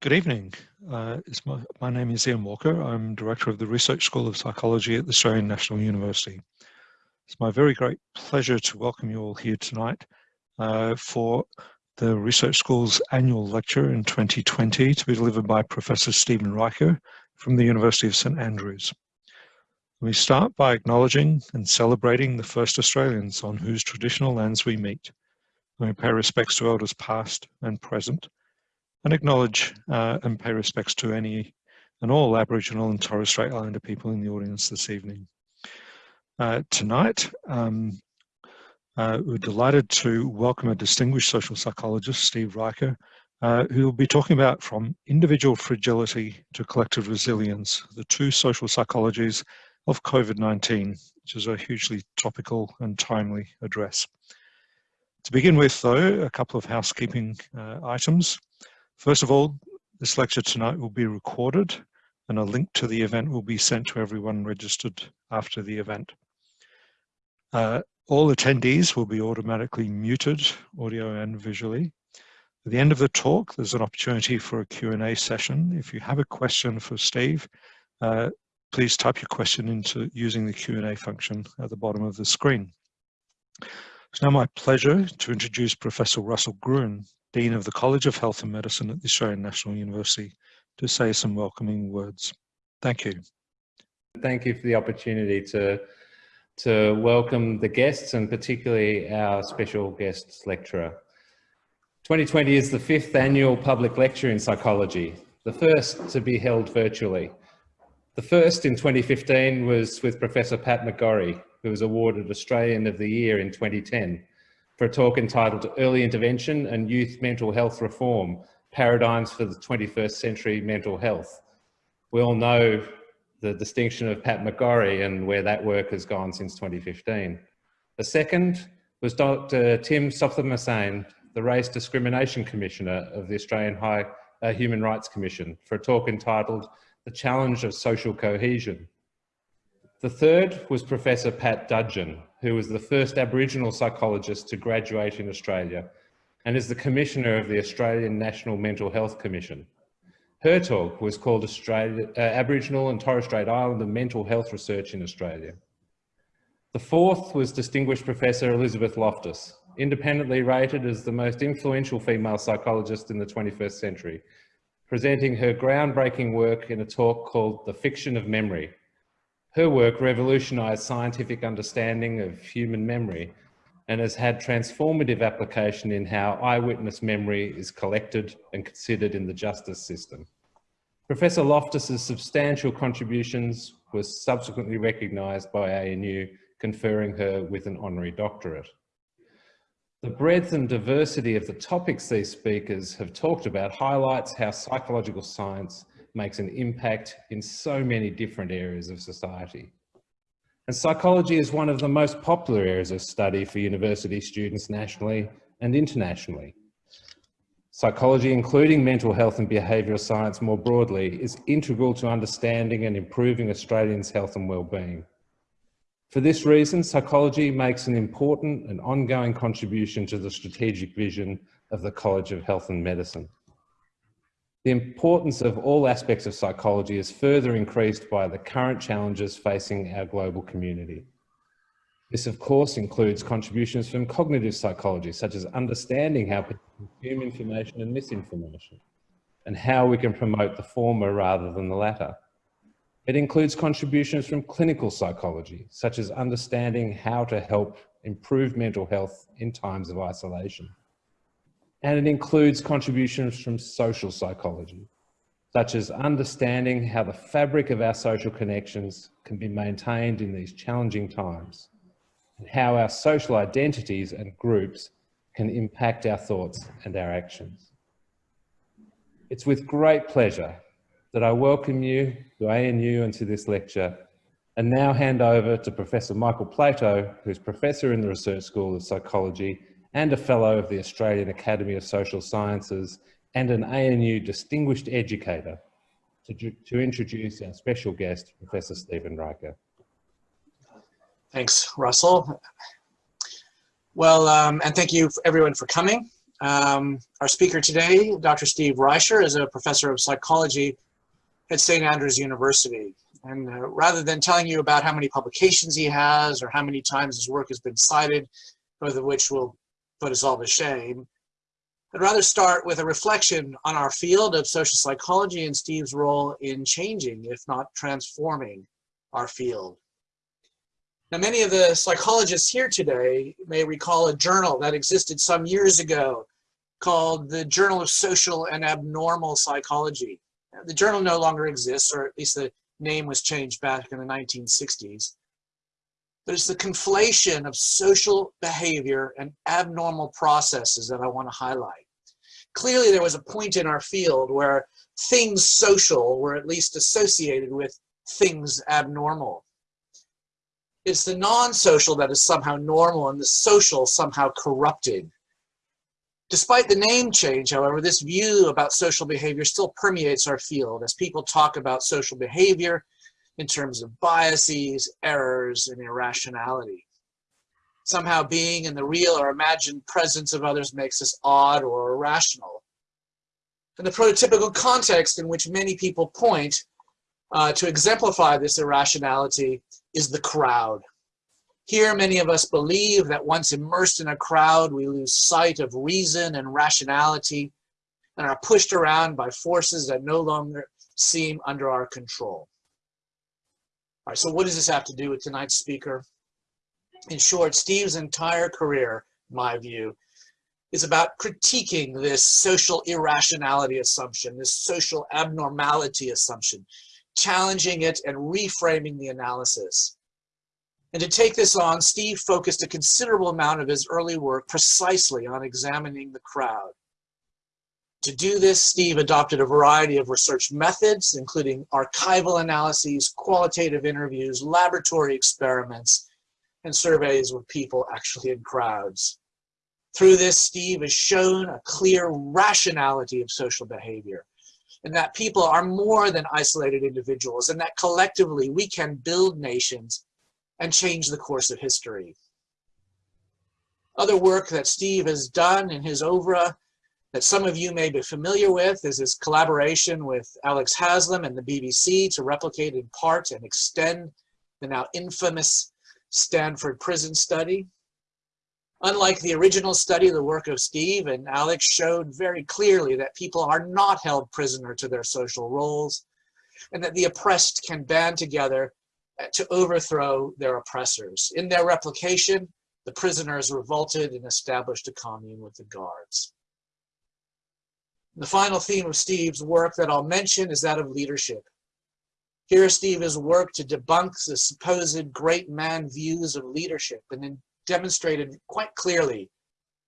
Good evening. Uh, my, my, name is Ian Walker. I'm Director of the Research School of Psychology at the Australian National University. It's my very great pleasure to welcome you all here tonight uh, for the Research School's annual lecture in 2020 to be delivered by Professor Stephen Reicher from the University of St Andrews. We start by acknowledging and celebrating the first Australians on whose traditional lands we meet. We pay respects to elders past and present and acknowledge uh, and pay respects to any and all Aboriginal and Torres Strait Islander people in the audience this evening. Uh, tonight, um, uh, we're delighted to welcome a distinguished social psychologist, Steve Reicher, uh, who will be talking about from individual fragility to collective resilience, the two social psychologies of COVID-19, which is a hugely topical and timely address. To begin with, though, a couple of housekeeping uh, items. First of all, this lecture tonight will be recorded and a link to the event will be sent to everyone registered after the event. Uh, all attendees will be automatically muted, audio and visually. At the end of the talk, there's an opportunity for a Q&A session. If you have a question for Steve, uh, please type your question into using the Q&A function at the bottom of the screen. It's now my pleasure to introduce Professor Russell Gruen, Dean of the College of Health and Medicine at the Australian National University, to say some welcoming words. Thank you. Thank you for the opportunity to, to welcome the guests and particularly our special guest lecturer. 2020 is the fifth annual public lecture in psychology, the first to be held virtually. The first in 2015 was with Professor Pat McGorry, who was awarded Australian of the Year in 2010 for a talk entitled Early Intervention and Youth Mental Health Reform, Paradigms for the 21st Century Mental Health. We all know the distinction of Pat McGorry and where that work has gone since 2015. The second was Dr. Tim Soutphommasane, the Race Discrimination Commissioner of the Australian High uh, Human Rights Commission, for a talk entitled The Challenge of Social Cohesion. The third was Professor Pat Dudgeon, who was the first Aboriginal psychologist to graduate in Australia and is the Commissioner of the Australian National Mental Health Commission. Her talk was called Australia, uh, Aboriginal and Torres Strait Islander Mental Health Research in Australia. The fourth was Distinguished Professor Elizabeth Loftus, independently rated as the most influential female psychologist in the 21st century, presenting her groundbreaking work in a talk called The Fiction of Memory, her work revolutionized scientific understanding of human memory and has had transformative application in how eyewitness memory is collected and considered in the justice system. Professor Loftus's substantial contributions were subsequently recognised by ANU, conferring her with an honorary doctorate. The breadth and diversity of the topics these speakers have talked about highlights how psychological science makes an impact in so many different areas of society. And psychology is one of the most popular areas of study for university students nationally and internationally. Psychology, including mental health and behavioural science more broadly, is integral to understanding and improving Australians' health and well-being. For this reason, psychology makes an important and ongoing contribution to the strategic vision of the College of Health and Medicine. The importance of all aspects of psychology is further increased by the current challenges facing our global community. This, of course, includes contributions from cognitive psychology, such as understanding how people consume information and misinformation, and how we can promote the former rather than the latter. It includes contributions from clinical psychology, such as understanding how to help improve mental health in times of isolation and it includes contributions from social psychology, such as understanding how the fabric of our social connections can be maintained in these challenging times, and how our social identities and groups can impact our thoughts and our actions. It's with great pleasure that I welcome you to ANU and to this lecture and now hand over to Professor Michael Platow, who's Professor in the Research School of Psychology and a Fellow of the Australian Academy of Social Sciences and an ANU Distinguished Educator to, to introduce our special guest, Professor Stephen Reicher. Thanks, Russell. Well, um, and thank you everyone for coming. Um, our speaker today, Dr. Steve Reicher, is a professor of psychology at St. Andrews University. And uh, rather than telling you about how many publications he has or how many times his work has been cited, both of which will put us all to shame, I'd rather start with a reflection on our field of social psychology and Steve's role in changing, if not transforming, our field. Now, many of the psychologists here today may recall a journal that existed some years ago called the Journal of Social and Abnormal Psychology. The journal no longer exists, or at least the name was changed back in the 1960s. But it's the conflation of social behavior and abnormal processes that I want to highlight. Clearly, there was a point in our field where things social were at least associated with things abnormal. It's the non-social that is somehow normal and the social somehow corrupted. Despite the name change, however, this view about social behavior still permeates our field as people talk about social behavior in terms of biases, errors, and irrationality. Somehow being in the real or imagined presence of others makes us odd or irrational. And the prototypical context in which many people point uh, to exemplify this irrationality is the crowd. Here, many of us believe that once immersed in a crowd, we lose sight of reason and rationality and are pushed around by forces that no longer seem under our control. All right, so what does this have to do with tonight's speaker? In short, Steve's entire career, my view, is about critiquing this social irrationality assumption, this social abnormality assumption, challenging it and reframing the analysis. And to take this on, Steve focused a considerable amount of his early work precisely on examining the crowd. To do this, Steve adopted a variety of research methods, including archival analyses, qualitative interviews, laboratory experiments, and surveys with people actually in crowds. Through this, Steve has shown a clear rationality of social behavior, and that people are more than isolated individuals, and that collectively we can build nations and change the course of history. Other work that Steve has done in his oeuvre that some of you may be familiar with is his collaboration with Alex Haslam and the BBC to replicate in part and extend the now infamous Stanford prison study. Unlike the original study, the work of Steve and Alex showed very clearly that people are not held prisoner to their social roles and that the oppressed can band together to overthrow their oppressors. In their replication, the prisoners revolted and established a commune with the guards. The final theme of Steve's work that I'll mention is that of leadership. Here Steve has worked to debunk the supposed great man views of leadership and then demonstrated quite clearly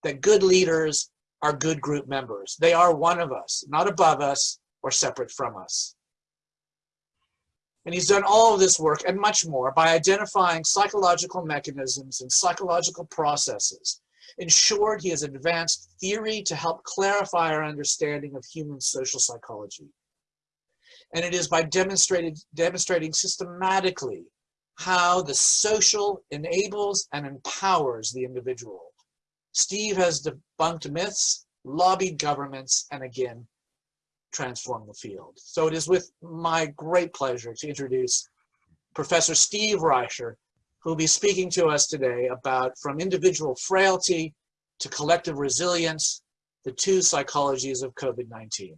that good leaders are good group members. They are one of us, not above us or separate from us. And he's done all of this work and much more by identifying psychological mechanisms and psychological processes. In short, he has advanced theory to help clarify our understanding of human social psychology. And it is by demonstrating systematically how the social enables and empowers the individual. Steve has debunked myths, lobbied governments, and again, transform the field. So it is with my great pleasure to introduce Professor Steve Reicher, who will be speaking to us today about from individual frailty to collective resilience, the two psychologies of COVID-19.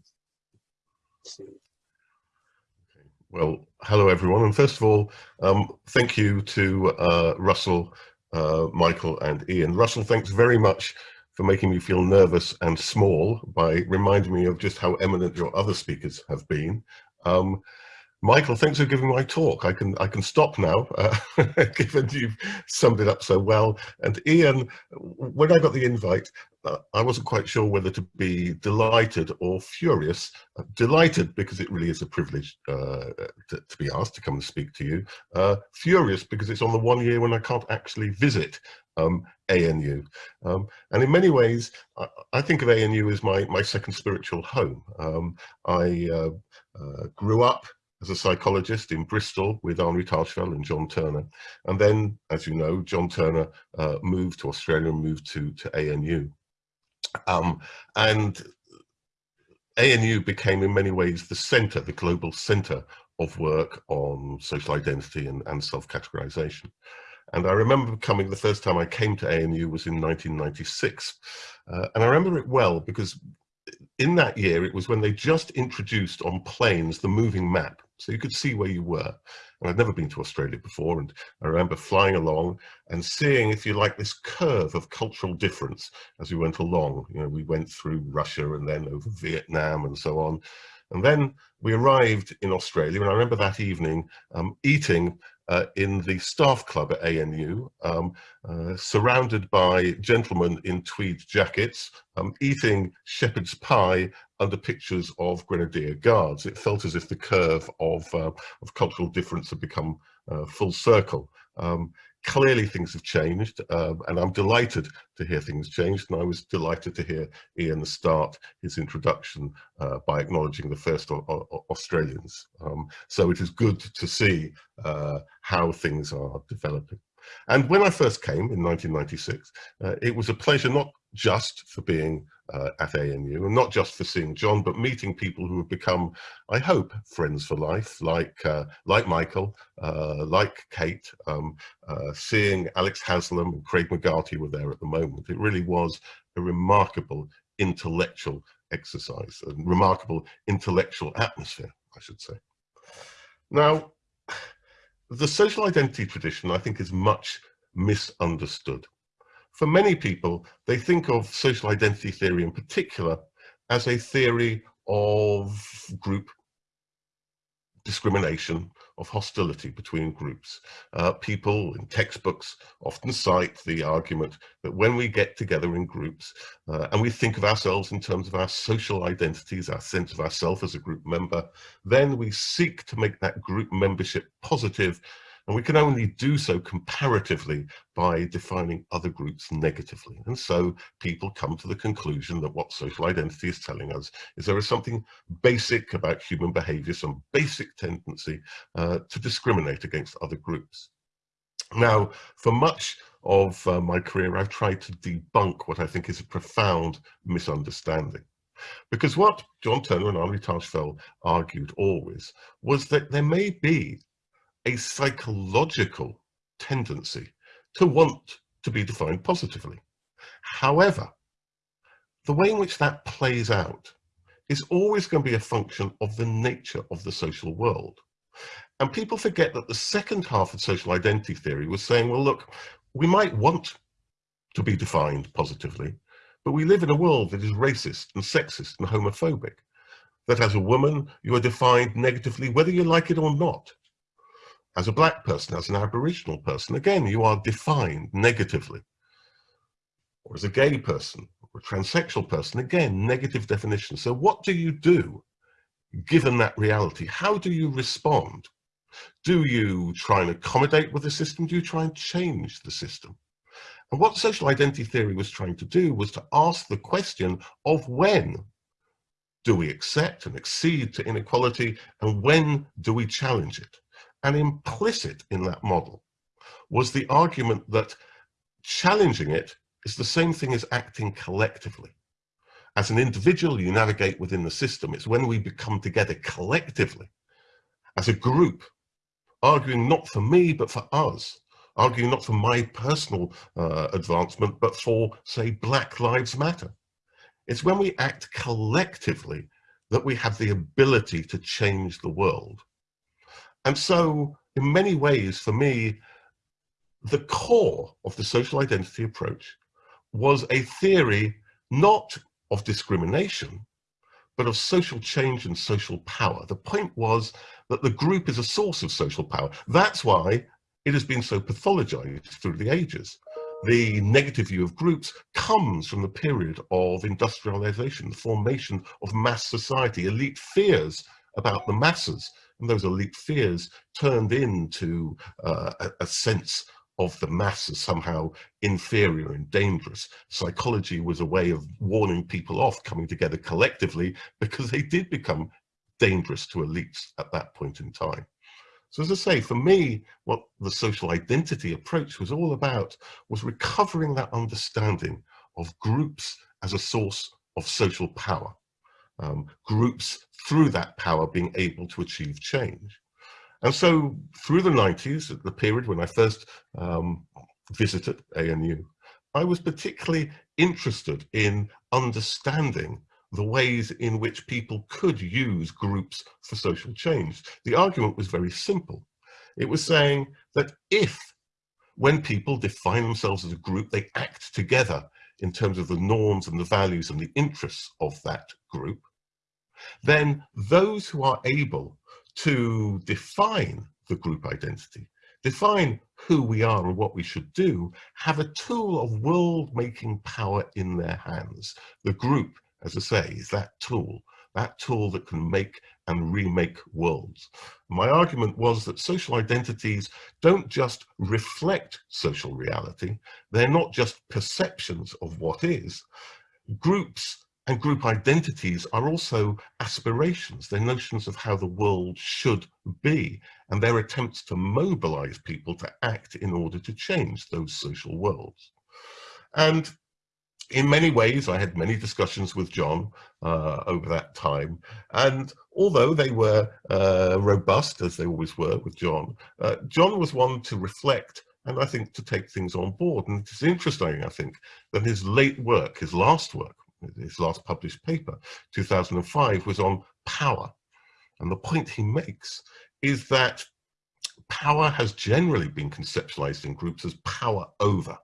Well, hello everyone. And first of all, um, thank you to uh, Russell, uh, Michael and Ian. Russell, thanks very much for making me feel nervous and small by reminding me of just how eminent your other speakers have been. Um, Michael, thanks for giving my talk. I can I can stop now, uh, given you've summed it up so well. And Ian, when I got the invite, uh, I wasn't quite sure whether to be delighted or furious. Uh, delighted because it really is a privilege uh, to, to, be asked to come and speak to you. Uh, furious because it's on the one year when I can't actually visit um, ANU. Um, and in many ways, I, I, think of ANU as my, my second spiritual home. Um, I uh, grew up as a psychologist in Bristol with Henri Tajfel and John Turner. And then, as you know, John Turner uh, moved to Australia and moved to, to ANU. Um, and ANU became in many ways the center, the global center of work on social identity and, and self-categorization. And I remember coming, the first time I came to ANU was in 1996. Uh, and I remember it well because in that year, it was when they just introduced on planes the moving map. So you could see where you were. And I'd never been to Australia before. And I remember flying along and seeing, if you like, this curve of cultural difference as we went along. You know, we went through Russia and then over Vietnam and so on. And then we arrived in Australia, and I remember that evening um, eating uh, in the staff club at ANU, um, uh, surrounded by gentlemen in tweed jackets, um, eating shepherd's pie under pictures of Grenadier Guards. It felt as if the curve of, uh, of cultural difference had become uh, full circle. Um, clearly things have changed um, and I'm delighted to hear things changed and I was delighted to hear Ian start his introduction uh, by acknowledging the first Australians. Um, so it is good to see uh, how things are developing. And when I first came in 1996, uh, it was a pleasure not just for being uh, at ANU and not just for seeing John, but meeting people who have become, I hope, friends for life, like uh, like Michael, uh, like Kate, um, uh, seeing Alex Haslam and Craig McGarty were there at the moment. It really was a remarkable intellectual exercise, a remarkable intellectual atmosphere, I should say. Now, the social identity tradition, I think, is much misunderstood for many people, they think of social identity theory in particular as a theory of group discrimination, of hostility between groups. Uh, people in textbooks often cite the argument that when we get together in groups uh, and we think of ourselves in terms of our social identities, our sense of ourself as a group member, then we seek to make that group membership positive and we can only do so comparatively by defining other groups negatively. And so people come to the conclusion that what social identity is telling us is there is something basic about human behavior, some basic tendency uh, to discriminate against other groups. Now, for much of uh, my career, I've tried to debunk what I think is a profound misunderstanding. Because what John Turner and Henri Tajfel argued always was that there may be a psychological tendency to want to be defined positively. However, the way in which that plays out is always going to be a function of the nature of the social world. And people forget that the second half of social identity theory was saying, well, look, we might want to be defined positively, but we live in a world that is racist and sexist and homophobic. That as a woman, you are defined negatively, whether you like it or not as a black person, as an aboriginal person, again, you are defined negatively. Or as a gay person, or a transsexual person, again, negative definition. So what do you do given that reality? How do you respond? Do you try and accommodate with the system? Do you try and change the system? And what social identity theory was trying to do was to ask the question of when do we accept and accede to inequality and when do we challenge it? And implicit in that model was the argument that challenging it is the same thing as acting collectively. As an individual, you navigate within the system. It's when we become together collectively, as a group, arguing not for me, but for us, arguing not for my personal uh, advancement, but for, say, Black Lives Matter. It's when we act collectively that we have the ability to change the world. And so in many ways, for me, the core of the social identity approach was a theory not of discrimination, but of social change and social power. The point was that the group is a source of social power. That's why it has been so pathologized through the ages. The negative view of groups comes from the period of industrialization, the formation of mass society, elite fears about the masses, and those elite fears turned into uh, a, a sense of the mass as somehow inferior and dangerous. Psychology was a way of warning people off coming together collectively because they did become dangerous to elites at that point in time. So as I say, for me, what the social identity approach was all about was recovering that understanding of groups as a source of social power. Um, groups through that power being able to achieve change. And so through the 90s, at the period when I first um, visited ANU, I was particularly interested in understanding the ways in which people could use groups for social change. The argument was very simple. It was saying that if, when people define themselves as a group, they act together in terms of the norms and the values and the interests of that group, then those who are able to define the group identity, define who we are and what we should do, have a tool of world-making power in their hands. The group, as I say, is that tool, that tool that can make and remake worlds. My argument was that social identities don't just reflect social reality, they're not just perceptions of what is. Groups and group identities are also aspirations, they're notions of how the world should be, and they're attempts to mobilize people to act in order to change those social worlds. And in many ways, I had many discussions with John uh, over that time. And although they were uh, robust, as they always were with John, uh, John was one to reflect and I think to take things on board. And it's interesting, I think, that his late work, his last work, his last published paper, 2005, was on power. And the point he makes is that power has generally been conceptualized in groups as power over.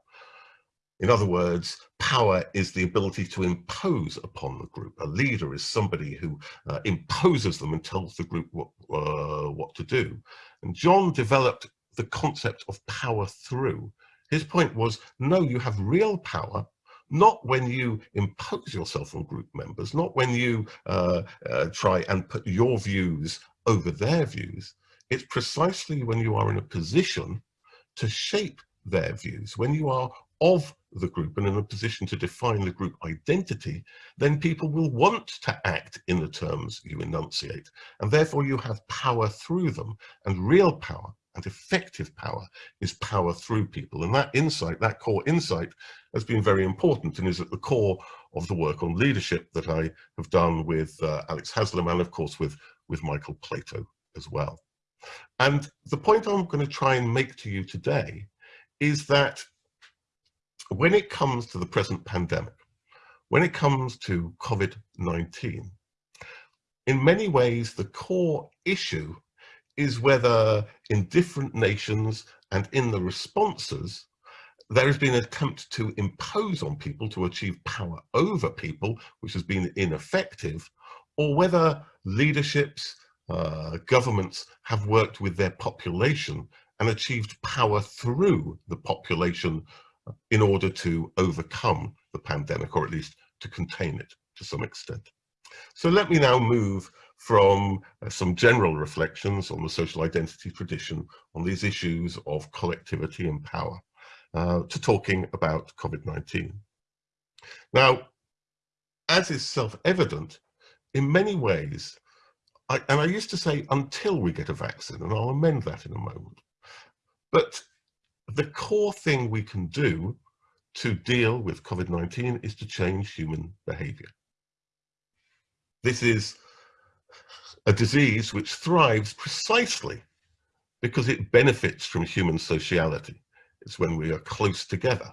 In other words, power is the ability to impose upon the group. A leader is somebody who uh, imposes them and tells the group what, uh, what to do. And John developed the concept of power through. His point was, no, you have real power not when you impose yourself on group members, not when you uh, uh, try and put your views over their views. It's precisely when you are in a position to shape their views, when you are of the group and in a position to define the group identity, then people will want to act in the terms you enunciate. And therefore you have power through them and real power and effective power is power through people. And that insight, that core insight has been very important and is at the core of the work on leadership that I have done with uh, Alex Haslam and of course with, with Michael Platow as well. And the point I'm going to try and make to you today is that when it comes to the present pandemic, when it comes to COVID-19, in many ways, the core issue is whether in different nations and in the responses, there has been an attempt to impose on people to achieve power over people, which has been ineffective, or whether leaderships, uh, governments have worked with their population and achieved power through the population in order to overcome the pandemic, or at least to contain it to some extent. So let me now move from uh, some general reflections on the social identity tradition on these issues of collectivity and power uh, to talking about COVID-19. Now, as is self-evident, in many ways, I, and I used to say until we get a vaccine, and I'll amend that in a moment, but the core thing we can do to deal with COVID-19 is to change human behavior. This is a disease which thrives precisely because it benefits from human sociality. It's when we are close together,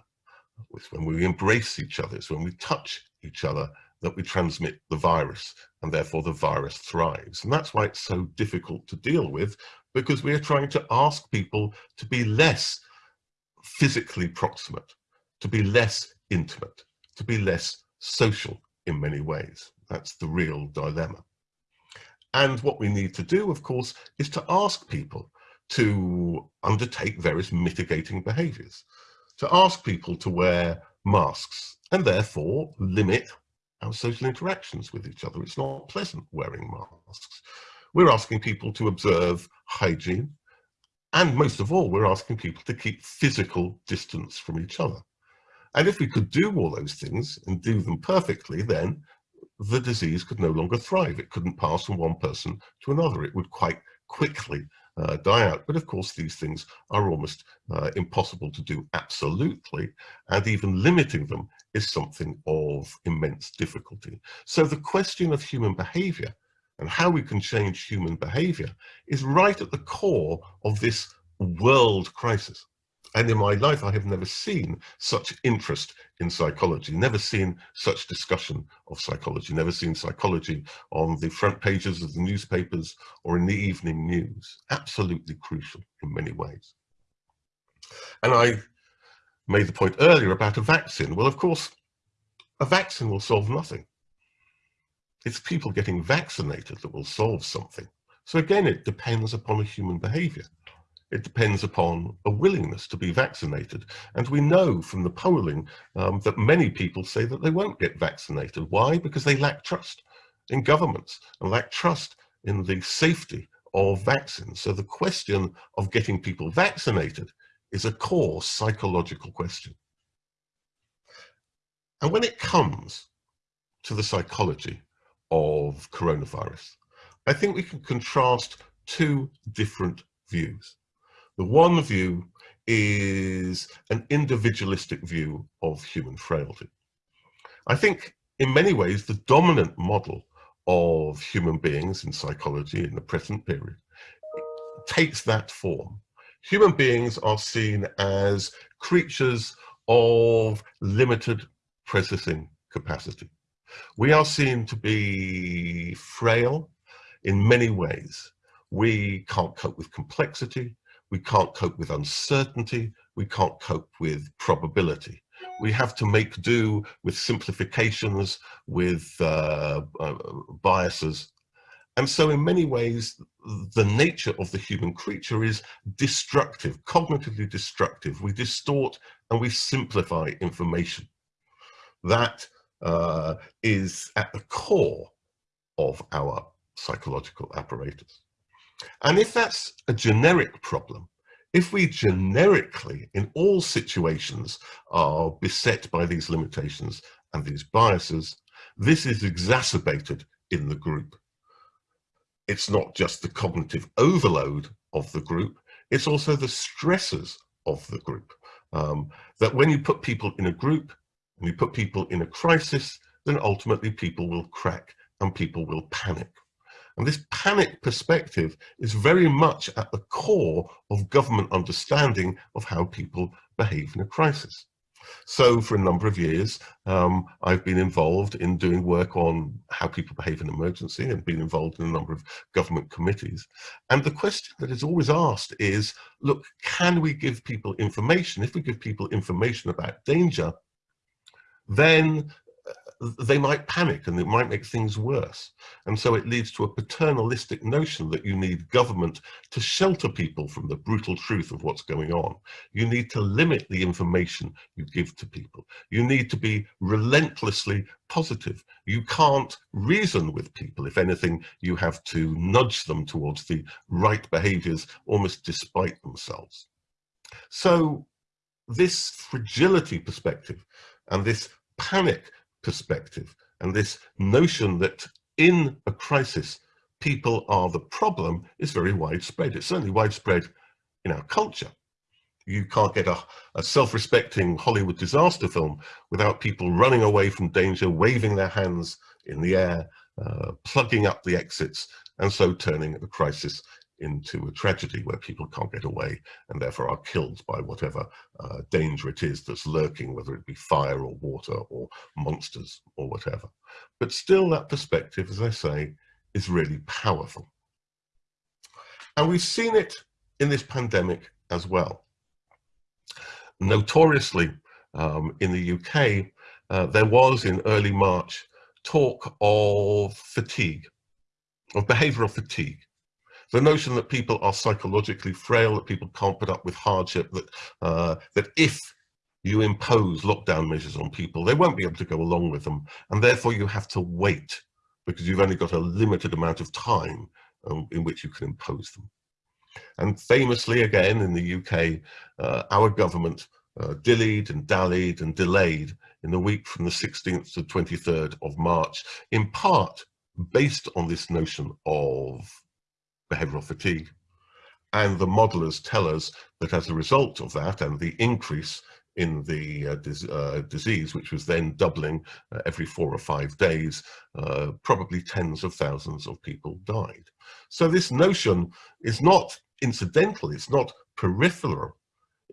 it's when we embrace each other, it's when we touch each other that we transmit the virus and therefore the virus thrives. And that's why it's so difficult to deal with because we are trying to ask people to be less physically proximate, to be less intimate, to be less social in many ways. That's the real dilemma. And what we need to do, of course, is to ask people to undertake various mitigating behaviors, to ask people to wear masks and therefore limit our social interactions with each other. It's not pleasant wearing masks. We're asking people to observe hygiene, and most of all, we're asking people to keep physical distance from each other. And if we could do all those things and do them perfectly, then the disease could no longer thrive. It couldn't pass from one person to another. It would quite quickly uh, die out. But of course, these things are almost uh, impossible to do absolutely, and even limiting them is something of immense difficulty. So the question of human behavior and how we can change human behavior is right at the core of this world crisis. And in my life, I have never seen such interest in psychology, never seen such discussion of psychology, never seen psychology on the front pages of the newspapers or in the evening news. Absolutely crucial in many ways. And I made the point earlier about a vaccine. Well, of course, a vaccine will solve nothing. It's people getting vaccinated that will solve something. So again, it depends upon a human behavior. It depends upon a willingness to be vaccinated. And we know from the polling um, that many people say that they won't get vaccinated. Why? Because they lack trust in governments and lack trust in the safety of vaccines. So the question of getting people vaccinated is a core psychological question. And when it comes to the psychology of coronavirus. I think we can contrast two different views. The one view is an individualistic view of human frailty. I think in many ways the dominant model of human beings in psychology in the present period takes that form. Human beings are seen as creatures of limited processing capacity. We are seen to be frail in many ways. We can't cope with complexity. We can't cope with uncertainty. We can't cope with probability. We have to make do with simplifications, with uh, uh, biases. And so in many ways, the nature of the human creature is destructive, cognitively destructive. We distort and we simplify information. That uh, is at the core of our psychological apparatus. And if that's a generic problem, if we generically, in all situations, are beset by these limitations and these biases, this is exacerbated in the group. It's not just the cognitive overload of the group, it's also the stresses of the group. Um, that when you put people in a group, and you put people in a crisis, then ultimately people will crack and people will panic. And this panic perspective is very much at the core of government understanding of how people behave in a crisis. So for a number of years, um, I've been involved in doing work on how people behave in emergency and been involved in a number of government committees. And the question that is always asked is, look, can we give people information? If we give people information about danger, then they might panic and it might make things worse. And so it leads to a paternalistic notion that you need government to shelter people from the brutal truth of what's going on. You need to limit the information you give to people. You need to be relentlessly positive. You can't reason with people. If anything, you have to nudge them towards the right behaviors almost despite themselves. So this fragility perspective and this panic perspective and this notion that in a crisis people are the problem is very widespread. It's certainly widespread in our culture. You can't get a, a self-respecting Hollywood disaster film without people running away from danger, waving their hands in the air, uh, plugging up the exits, and so turning the crisis into a tragedy where people can't get away and therefore are killed by whatever uh, danger it is that's lurking, whether it be fire or water or monsters or whatever. But still that perspective, as I say, is really powerful. And we've seen it in this pandemic as well. Notoriously, um, in the UK, uh, there was in early March talk of fatigue, of behavioural fatigue the notion that people are psychologically frail, that people can't put up with hardship, that, uh, that if you impose lockdown measures on people, they won't be able to go along with them. And therefore you have to wait because you've only got a limited amount of time um, in which you can impose them. And famously, again, in the UK, uh, our government uh, dillied and dallied and delayed in the week from the 16th to 23rd of March, in part based on this notion of behavioral fatigue. And the modelers tell us that as a result of that and the increase in the uh, dis uh, disease, which was then doubling uh, every four or five days, uh, probably tens of thousands of people died. So this notion is not incidental, it's not peripheral,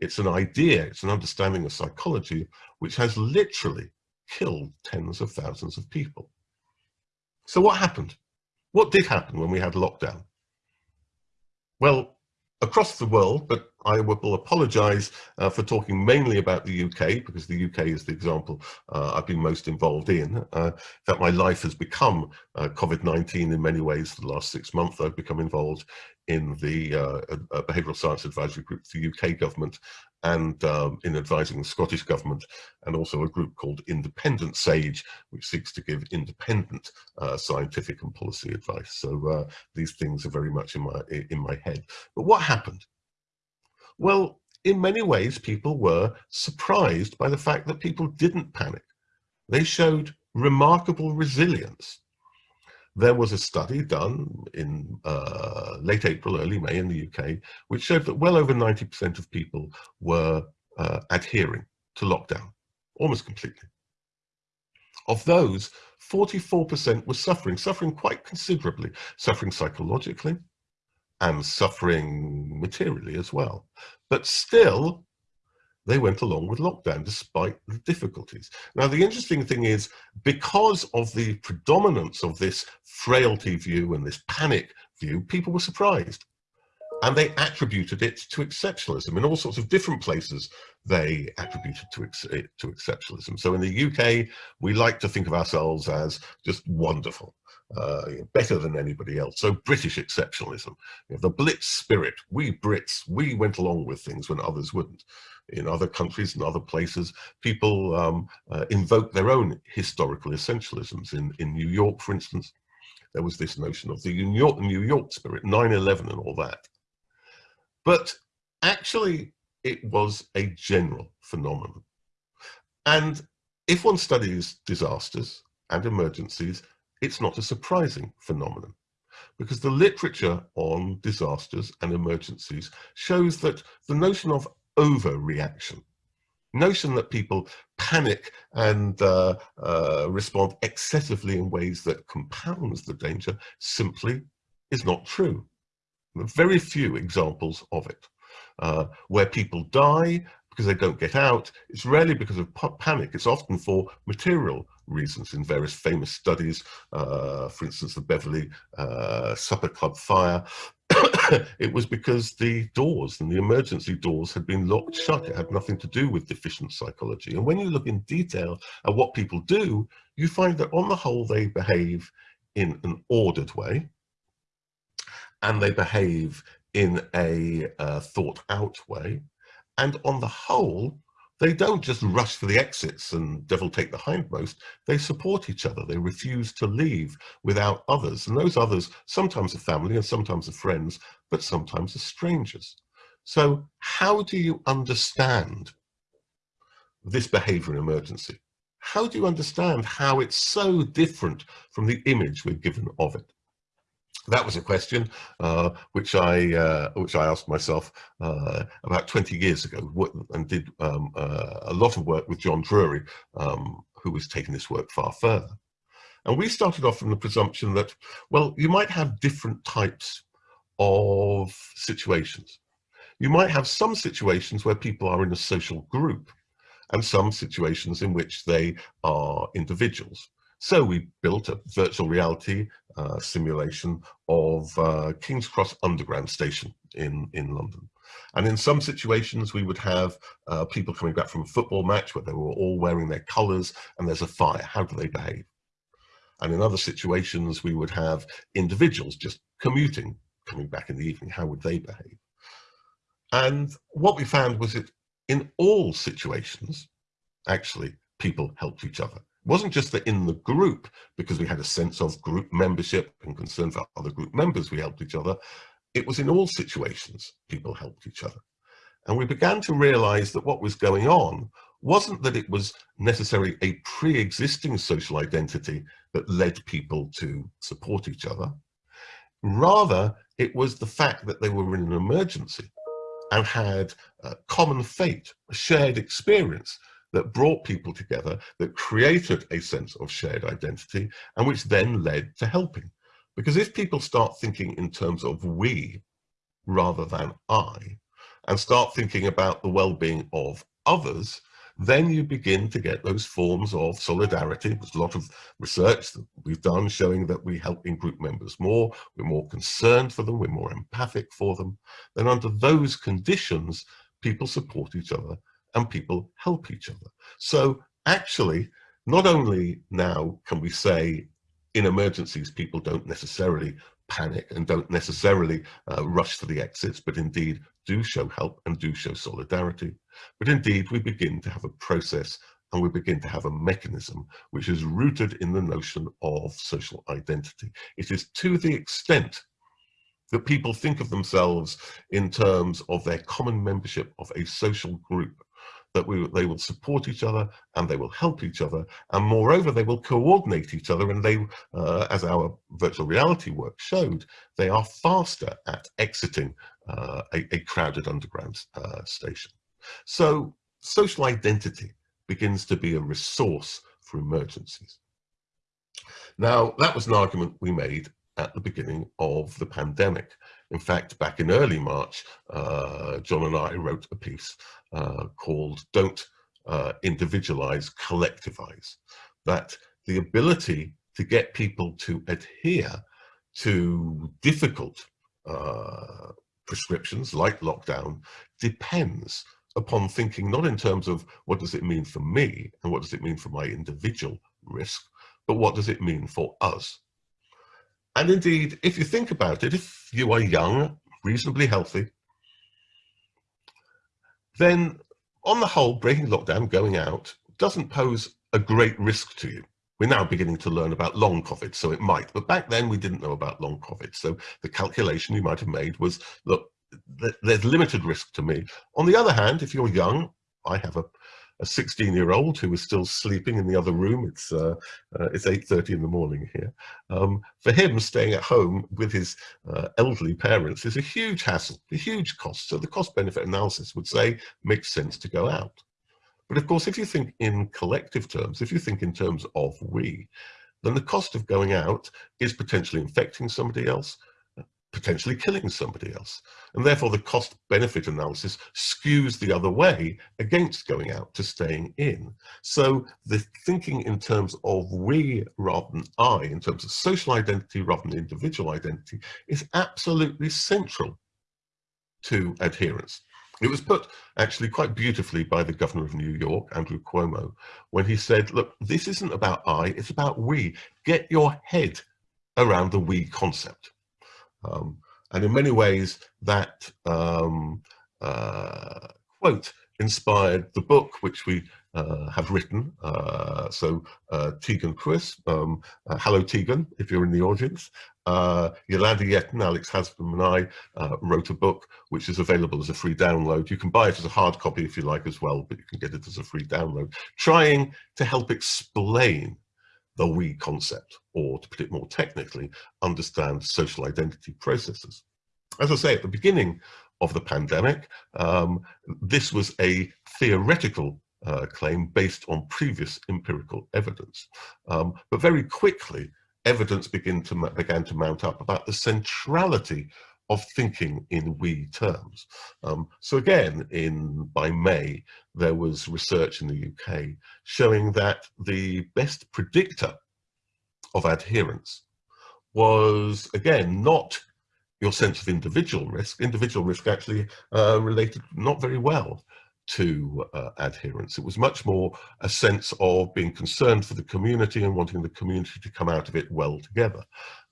it's an idea, it's an understanding of psychology, which has literally killed tens of thousands of people. So what happened? What did happen when we had lockdown? Well, across the world, but I will apologise uh, for talking mainly about the UK because the UK is the example uh, I've been most involved in. Uh, that my life has become uh, COVID-19 in many ways. The last six months, I've become involved in the uh, Behavioural Science Advisory Group, for the UK government, and um, in advising the Scottish Government, and also a group called Independent SAGE, which seeks to give independent uh, scientific and policy advice. So these things are very much in my, in my head. But what happened? Well, in many ways, people were surprised by the fact that people didn't panic. They showed remarkable resilience there was a study done in uh, late April, early May in the UK, which showed that well over 90% of people were uh, adhering to lockdown, almost completely. Of those, 44% were suffering, suffering quite considerably, suffering psychologically and suffering materially as well. But still, they went along with lockdown despite the difficulties. Now, the interesting thing is because of the predominance of this frailty view and this panic view, people were surprised. And they attributed it to exceptionalism. In all sorts of different places, they attributed to, ex to exceptionalism. So in the UK, we like to think of ourselves as just wonderful. Uh, better than anybody else. So British exceptionalism, you know, the Blitz spirit, we Brits, we went along with things when others wouldn't in other countries and other places, people um, uh, invoke their own historical essentialisms. In, in New York, for instance, there was this notion of the New York, New York spirit, 9-11 and all that. But actually, it was a general phenomenon. And if one studies disasters and emergencies, it's not a surprising phenomenon because the literature on disasters and emergencies shows that the notion of overreaction. Notion that people panic and uh, uh, respond excessively in ways that compounds the danger simply is not true. Very few examples of it. Uh, where people die because they don't get out, it's rarely because of panic. It's often for material reasons in various famous studies, uh, for instance, the Beverly uh, Supper Club fire, it was because the doors and the emergency doors had been locked shut. It had nothing to do with deficient psychology. And when you look in detail at what people do, you find that on the whole, they behave in an ordered way and they behave in a uh, thought out way. And on the whole, they don't just rush for the exits and devil take the hindmost. They support each other. They refuse to leave without others. And those others sometimes are family and sometimes are friends, but sometimes are strangers. So how do you understand this behavior in emergency? How do you understand how it's so different from the image we're given of it? That was a question uh, which I uh, which I asked myself uh, about 20 years ago and did um, uh, a lot of work with John Drury, um, who was taking this work far further. And we started off from the presumption that, well, you might have different types of situations. You might have some situations where people are in a social group and some situations in which they are individuals. So we built a virtual reality uh, simulation of uh, King's Cross Underground Station in, in London. And in some situations, we would have uh, people coming back from a football match where they were all wearing their colours and there's a fire. How do they behave? And in other situations, we would have individuals just commuting, coming back in the evening. How would they behave? And what we found was that in all situations, actually, people helped each other. Wasn't just that in the group, because we had a sense of group membership and concern for other group members, we helped each other. It was in all situations, people helped each other. And we began to realize that what was going on wasn't that it was necessarily a pre-existing social identity that led people to support each other. Rather, it was the fact that they were in an emergency and had a common fate, a shared experience that brought people together, that created a sense of shared identity, and which then led to helping. Because if people start thinking in terms of we rather than I, and start thinking about the well-being of others, then you begin to get those forms of solidarity. There's a lot of research that we've done showing that we help in-group members more, we're more concerned for them, we're more empathic for them. Then under those conditions, people support each other and people help each other. So actually, not only now can we say in emergencies, people don't necessarily panic and don't necessarily uh, rush to the exits, but indeed do show help and do show solidarity. But indeed, we begin to have a process and we begin to have a mechanism which is rooted in the notion of social identity. It is to the extent that people think of themselves in terms of their common membership of a social group that we, they will support each other and they will help each other. And moreover they will coordinate each other and they uh, as our virtual reality work showed they are faster at exiting uh, a, a, crowded underground uh, station. So social identity begins to be a resource for emergencies. Now that was an argument we made at the beginning of the pandemic in fact, back in early March, uh, John and I wrote a piece uh, called Don't uh, Individualize, Collectivize. That the ability to get people to adhere to difficult uh, prescriptions like lockdown depends upon thinking not in terms of what does it mean for me and what does it mean for my individual risk, but what does it mean for us and indeed, if you think about it, if you are young, reasonably healthy, then on the whole, breaking lockdown, going out, doesn't pose a great risk to you. We're now beginning to learn about long COVID, so it might. But back then, we didn't know about long COVID. So the calculation you might have made was, look, there's limited risk to me. On the other hand, if you're young, I have a a 16 year old who is still sleeping in the other room. It's uh, uh, it's 8.30 in the morning here. Um, for him, staying at home with his uh, elderly parents is a huge hassle, a huge cost. So the cost benefit analysis would say makes sense to go out. But of course, if you think in collective terms, if you think in terms of we, then the cost of going out is potentially infecting somebody else, potentially killing somebody else. And therefore the cost benefit analysis skews the other way against going out to staying in. So the thinking in terms of we rather than I, in terms of social identity rather than individual identity, is absolutely central to adherence. It was put actually quite beautifully by the governor of New York, Andrew Cuomo, when he said, look, this isn't about I, it's about we. Get your head around the we concept. Um, and in many ways, that um, uh, quote inspired the book which we uh, have written. Uh, so uh, Tegan Cruwys, um, uh, hello Tegan, if you're in the audience. Uh, Jolanda Jetten, Alex Haslam and I wrote a book which is available as a free download. You can buy it as a hard copy if you like as well, but you can get it as a free download. Trying to help explain the we concept, or to put it more technically, understand social identity processes. As I say, at the beginning of the pandemic, um, this was a theoretical uh, claim based on previous empirical evidence. Um, but very quickly, evidence began to, began to mount up about the centrality of thinking in we terms. Um, so again, in by May, there was research in the UK showing that the best predictor of adherence was, again, not your sense of individual risk. Individual risk actually uh, related not very well to uh, adherence. It was much more a sense of being concerned for the community and wanting the community to come out of it well together.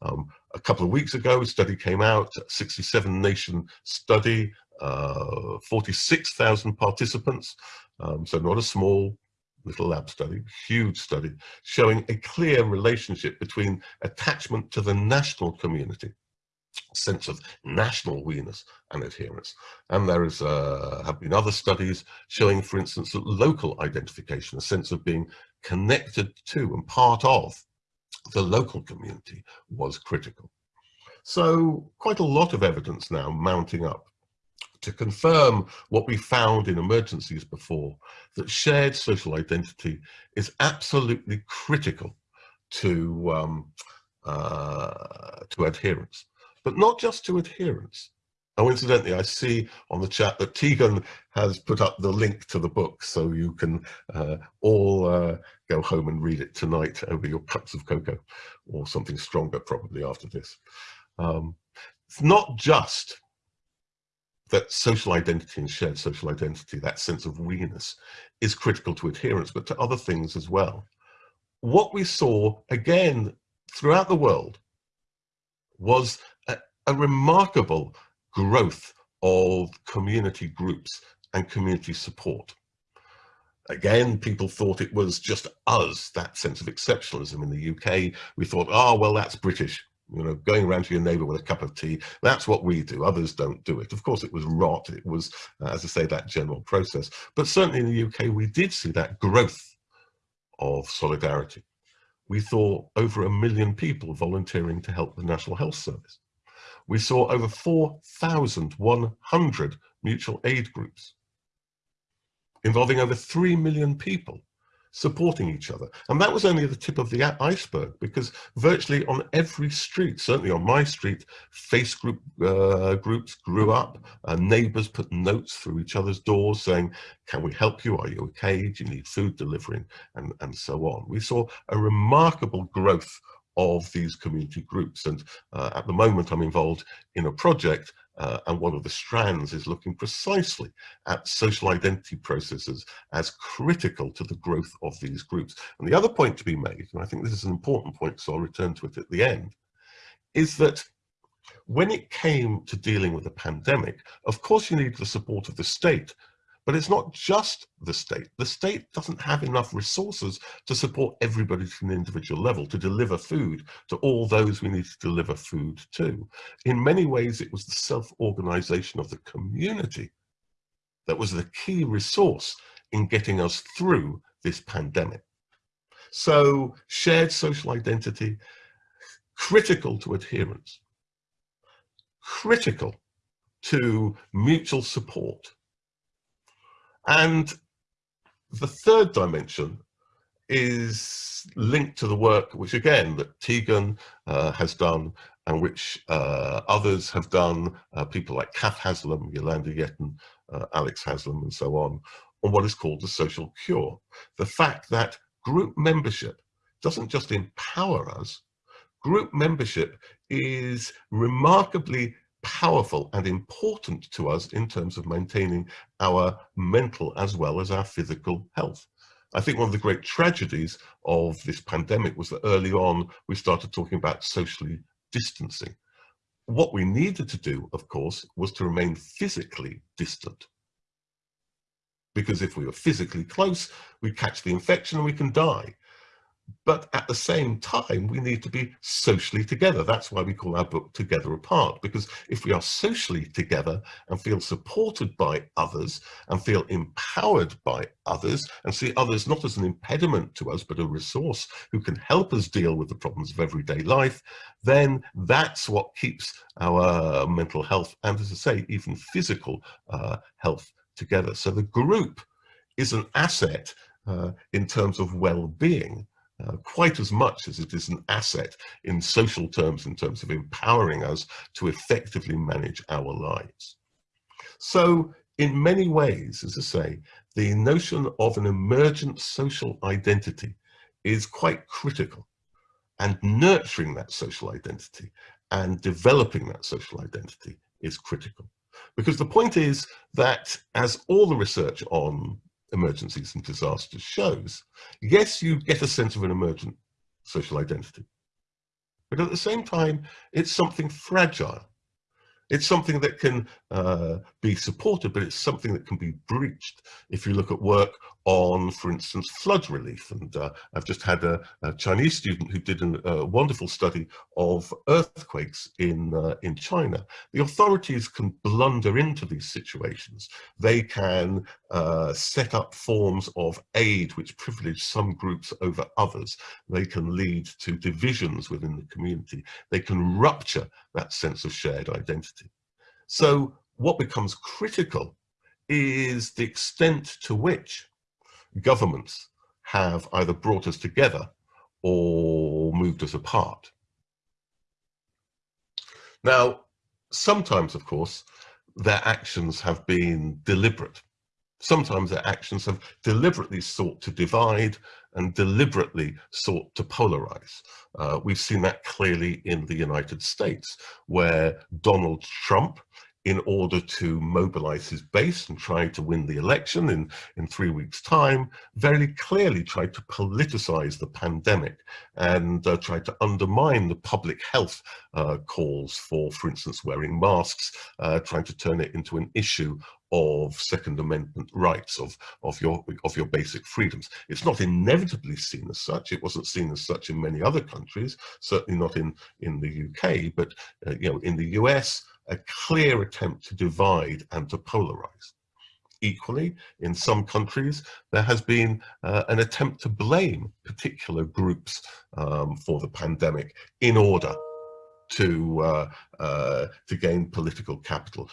Um, a couple of weeks ago, a study came out, 67 nation study, uh, 46,000 participants, um, so not a small little lab study, huge study, showing a clear relationship between attachment to the national community sense of national we-ness and adherence. And there is, uh, have been other studies showing, for instance, that local identification, a sense of being connected to and part of the local community was critical. So quite a lot of evidence now mounting up to confirm what we found in emergencies before, that shared social identity is absolutely critical to, um, uh, to adherence, but not just to adherence. Oh, incidentally, I see on the chat that Tegan has put up the link to the book, so you can uh, all uh, go home and read it tonight over your cups of cocoa, or something stronger probably after this. Um, it's not just that social identity and shared social identity, that sense of we-ness, is critical to adherence, but to other things as well. What we saw, again, throughout the world, was a, remarkable growth of community groups and community support. Again, people thought it was just us, that sense of exceptionalism in the UK. We thought, oh, well, that's British you know, going around to your neighbor with a cup of tea, that's what we do. Others don't do it. Of course, it was rot. It was, uh, as I say, that general process. But certainly in the UK, we did see that growth of solidarity. We saw over a million people volunteering to help the National Health Service. We saw over 4,100 mutual aid groups involving over 3 million people supporting each other. And that was only the tip of the iceberg because virtually on every street, certainly on my street, face group uh, groups grew up, uh, neighbors put notes through each other's doors saying, can we help you? Are you okay? Do you need food delivering? And, and so on. We saw a remarkable growth of these community groups. And uh, at the moment, I'm involved in a project uh, and one of the strands is looking precisely at social identity processes as critical to the growth of these groups. And the other point to be made, and I think this is an important point, so I'll return to it at the end, is that when it came to dealing with the pandemic, of course you need the support of the state but it's not just the state. The state doesn't have enough resources to support everybody to an individual level, to deliver food to all those we need to deliver food to. In many ways, it was the self-organization of the community that was the key resource in getting us through this pandemic. So shared social identity, critical to adherence, critical to mutual support, and the third dimension is linked to the work which again that Tegan uh, has done and which uh, others have done, uh, people like Kath Haslam, Jolanda Jetten, uh, Alex Haslam and so on, on what is called the social cure. The fact that group membership doesn't just empower us, group membership is remarkably powerful and important to us in terms of maintaining our mental as well as our physical health. I think one of the great tragedies of this pandemic was that early on we started talking about socially distancing. What we needed to do, of course, was to remain physically distant. Because if we were physically close, we catch the infection and we can die. But at the same time, we need to be socially together. That's why we call our book Together Apart, because if we are socially together and feel supported by others and feel empowered by others and see others not as an impediment to us, but a resource who can help us deal with the problems of everyday life, then that's what keeps our mental health and, as I say, even physical uh, health together. So the group is an asset uh, in terms of well-being uh, quite as much as it is an asset in social terms, in terms of empowering us to effectively manage our lives. So in many ways, as I say, the notion of an emergent social identity is quite critical and nurturing that social identity and developing that social identity is critical. Because the point is that as all the research on emergencies and disasters shows, yes, you get a sense of an emergent social identity. But at the same time, it's something fragile. It's something that can uh, be supported, but it's something that can be breached. If you look at work on, for instance, flood relief, and uh, I've just had a, a, Chinese student who did an, a wonderful study of earthquakes in, uh, in China. The authorities can blunder into these situations. They can uh, set up forms of aid which privilege some groups over others. They can lead to divisions within the community. They can rupture that sense of shared identity. So what becomes critical is the extent to which governments have either brought us together or moved us apart. Now, sometimes, of course, their actions have been deliberate. Sometimes their actions have deliberately sought to divide and deliberately sought to polarize. Uh, we've seen that clearly in the United States, where Donald Trump in order to mobilize his base and try to win the election in, in three weeks time, very clearly tried to politicize the pandemic and uh, tried to undermine the public health uh, calls for, for instance, wearing masks, uh, trying to turn it into an issue of Second Amendment rights, of, of, your, of your basic freedoms. It's not inevitably seen as such. It wasn't seen as such in many other countries, certainly not in, in the UK, but uh, you know, in the US, a clear attempt to divide and to polarize. Equally, in some countries, there has been uh, an attempt to blame particular groups um, for the pandemic in order to, uh, uh, to gain political capital.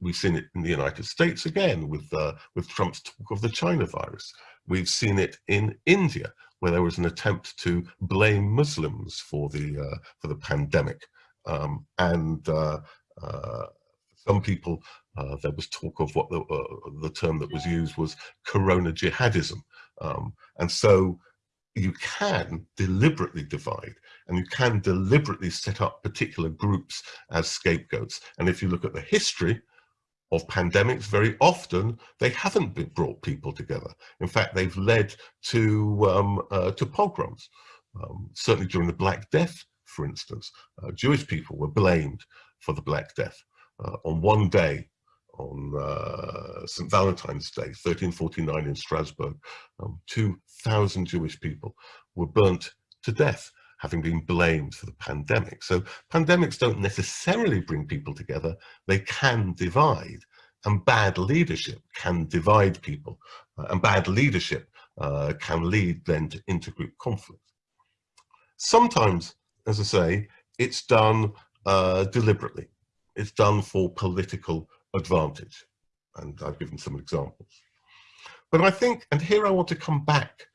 We've seen it in the United States again with, uh, with Trump's talk of the China virus. We've seen it in India, where there was an attempt to blame Muslims for the, uh, for the pandemic. Um, and uh, uh, some people, uh, there was talk of what the, uh, the term that was used was corona jihadism. Um, and so you can deliberately divide and you can deliberately set up particular groups as scapegoats. And if you look at the history of pandemics, very often they haven't been brought people together. In fact, they've led to, um, uh, to pogroms. Um, certainly during the Black Death, for instance, uh, Jewish people were blamed for the Black Death. Uh, on one day, on uh, St. Valentine's Day, 1349 in Strasbourg, um, 2,000 Jewish people were burnt to death having been blamed for the pandemic. So pandemics don't necessarily bring people together, they can divide. And bad leadership can divide people. Uh, and bad leadership uh, can lead then to intergroup conflict. Sometimes, as I say, it's done uh, deliberately. It's done for political advantage. And I've given some examples. But I think, and here I want to come back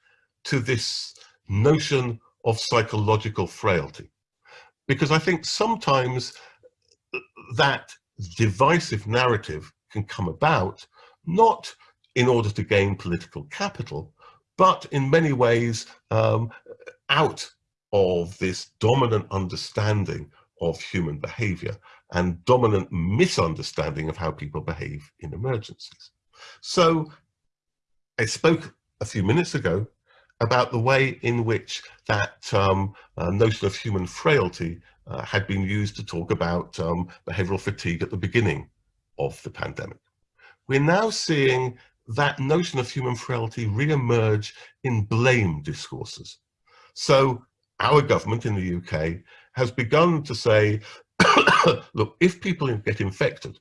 to this notion of psychological frailty, because I think sometimes that divisive narrative can come about, not in order to gain political capital, but in many ways um, out of this dominant understanding of human behavior and dominant misunderstanding of how people behave in emergencies. So I spoke a few minutes ago about the way in which that um, uh, notion of human frailty uh, had been used to talk about um, behavioral fatigue at the beginning of the pandemic. We're now seeing that notion of human frailty re-emerge in blame discourses. So our government in the UK has begun to say, look, if people get infected,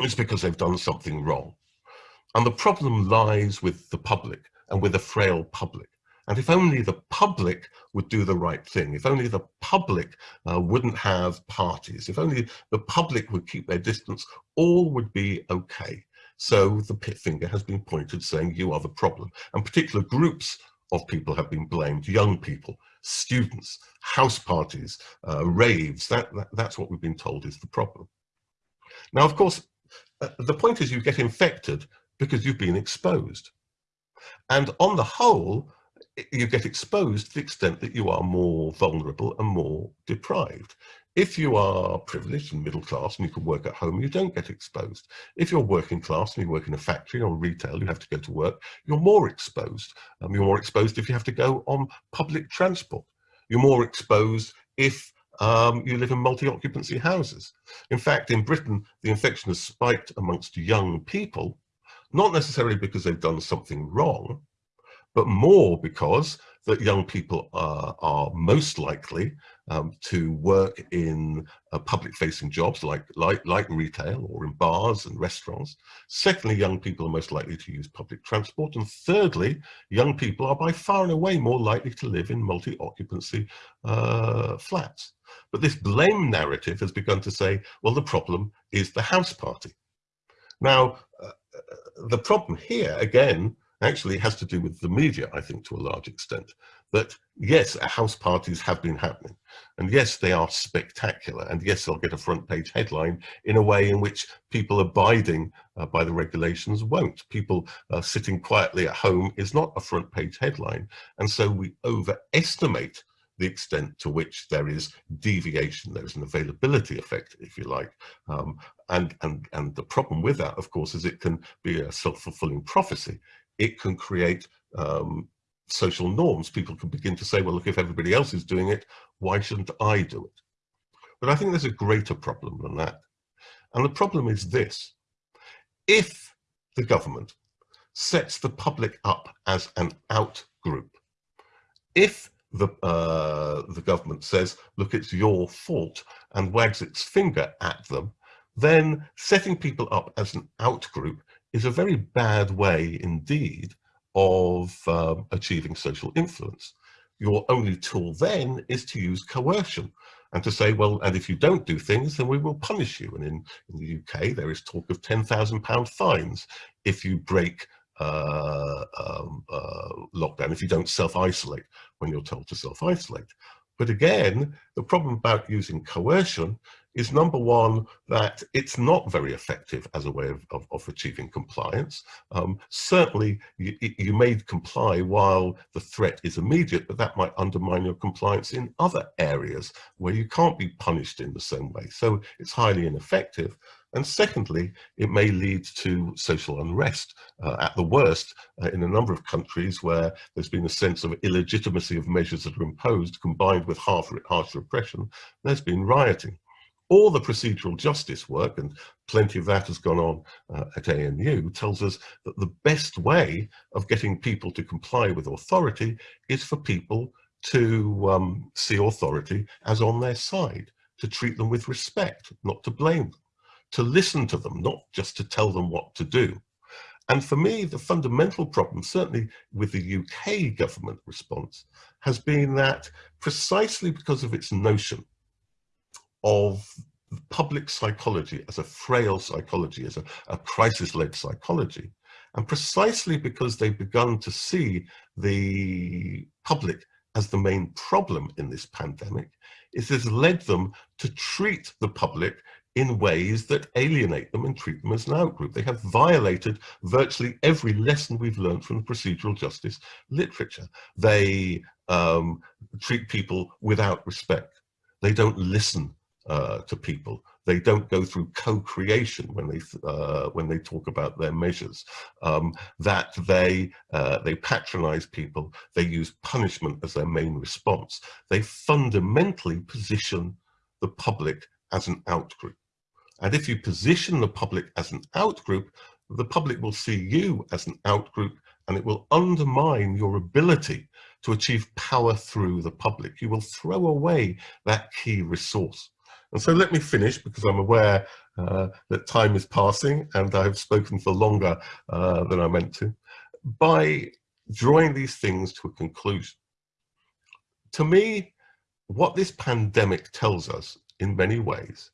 it's because they've done something wrong. And the problem lies with the public and with a frail public. And if only the public would do the right thing, if only the public uh, wouldn't have parties, if only the public would keep their distance, all would be okay. So the pit finger has been pointed saying you are the problem. And particular groups of people have been blamed, young people, students, house parties, uh, raves, that, that, that's what we've been told is the problem. Now, of course, uh, the point is you get infected because you've been exposed. And on the whole, you get exposed to the extent that you are more vulnerable and more deprived. If you are privileged and middle class and you can work at home, you don't get exposed. If you're working class and you work in a factory or retail, you have to go to work, you're more exposed. Um, you're more exposed if you have to go on public transport. You're more exposed if um, you live in multi-occupancy houses. In fact, in Britain, the infection has spiked amongst young people, not necessarily because they've done something wrong, but more because that young people are, are most likely um, to work in uh, public-facing jobs like, like, like retail or in bars and restaurants. Secondly, young people are most likely to use public transport. And thirdly, young people are by far and away more likely to live in multi-occupancy uh, flats. But this blame narrative has begun to say, well, the problem is the house party. Now, uh, the problem here, again, actually has to do with the media, I think, to a large extent. That yes, house parties have been happening, and yes, they are spectacular, and yes, they'll get a front page headline in a way in which people abiding uh, by the regulations won't. People uh, sitting quietly at home is not a front page headline, and so we overestimate the extent to which there is deviation, there is an availability effect, if you like. Um, and, and, and the problem with that, of course, is it can be a self-fulfilling prophecy it can create um, social norms. People can begin to say, well, look, if everybody else is doing it, why shouldn't I do it? But I think there's a greater problem than that. And the problem is this. If the government sets the public up as an out group, if the, uh, the government says, look, it's your fault and wags its finger at them, then setting people up as an out group is a very bad way indeed of um, achieving social influence. Your only tool then is to use coercion and to say, well, and if you don't do things, then we will punish you. And in, in the UK, there is talk of £10,000 fines if you break uh, um, uh, lockdown, if you don't self-isolate when you're told to self-isolate. But again, the problem about using coercion is number one, that it's not very effective as a way of, of, of achieving compliance. Um, certainly, you, you may comply while the threat is immediate, but that might undermine your compliance in other areas where you can't be punished in the same way. So it's highly ineffective. And secondly, it may lead to social unrest. Uh, at the worst, uh, in a number of countries where there's been a sense of illegitimacy of measures that are imposed combined with harsh, harsh repression, there's been rioting all the procedural justice work, and plenty of that has gone on uh, at ANU, tells us that the best way of getting people to comply with authority is for people to um, see authority as on their side, to treat them with respect, not to blame them, to listen to them, not just to tell them what to do. And for me, the fundamental problem, certainly with the UK government response, has been that precisely because of its notion of public psychology as a frail psychology, as a, a crisis-led psychology. And precisely because they've begun to see the public as the main problem in this pandemic, it has led them to treat the public in ways that alienate them and treat them as an outgroup. They have violated virtually every lesson we've learned from the procedural justice literature. They um, treat people without respect. They don't listen uh, to people. They don't go through co-creation when they uh, when they talk about their measures. Um, that they uh, they patronize people. They use punishment as their main response. They fundamentally position the public as an outgroup. And if you position the public as an outgroup, the public will see you as an outgroup and it will undermine your ability to achieve power through the public. You will throw away that key resource. And so let me finish because I'm aware uh, that time is passing and I've spoken for longer uh, than I meant to, by drawing these things to a conclusion. To me, what this pandemic tells us in many ways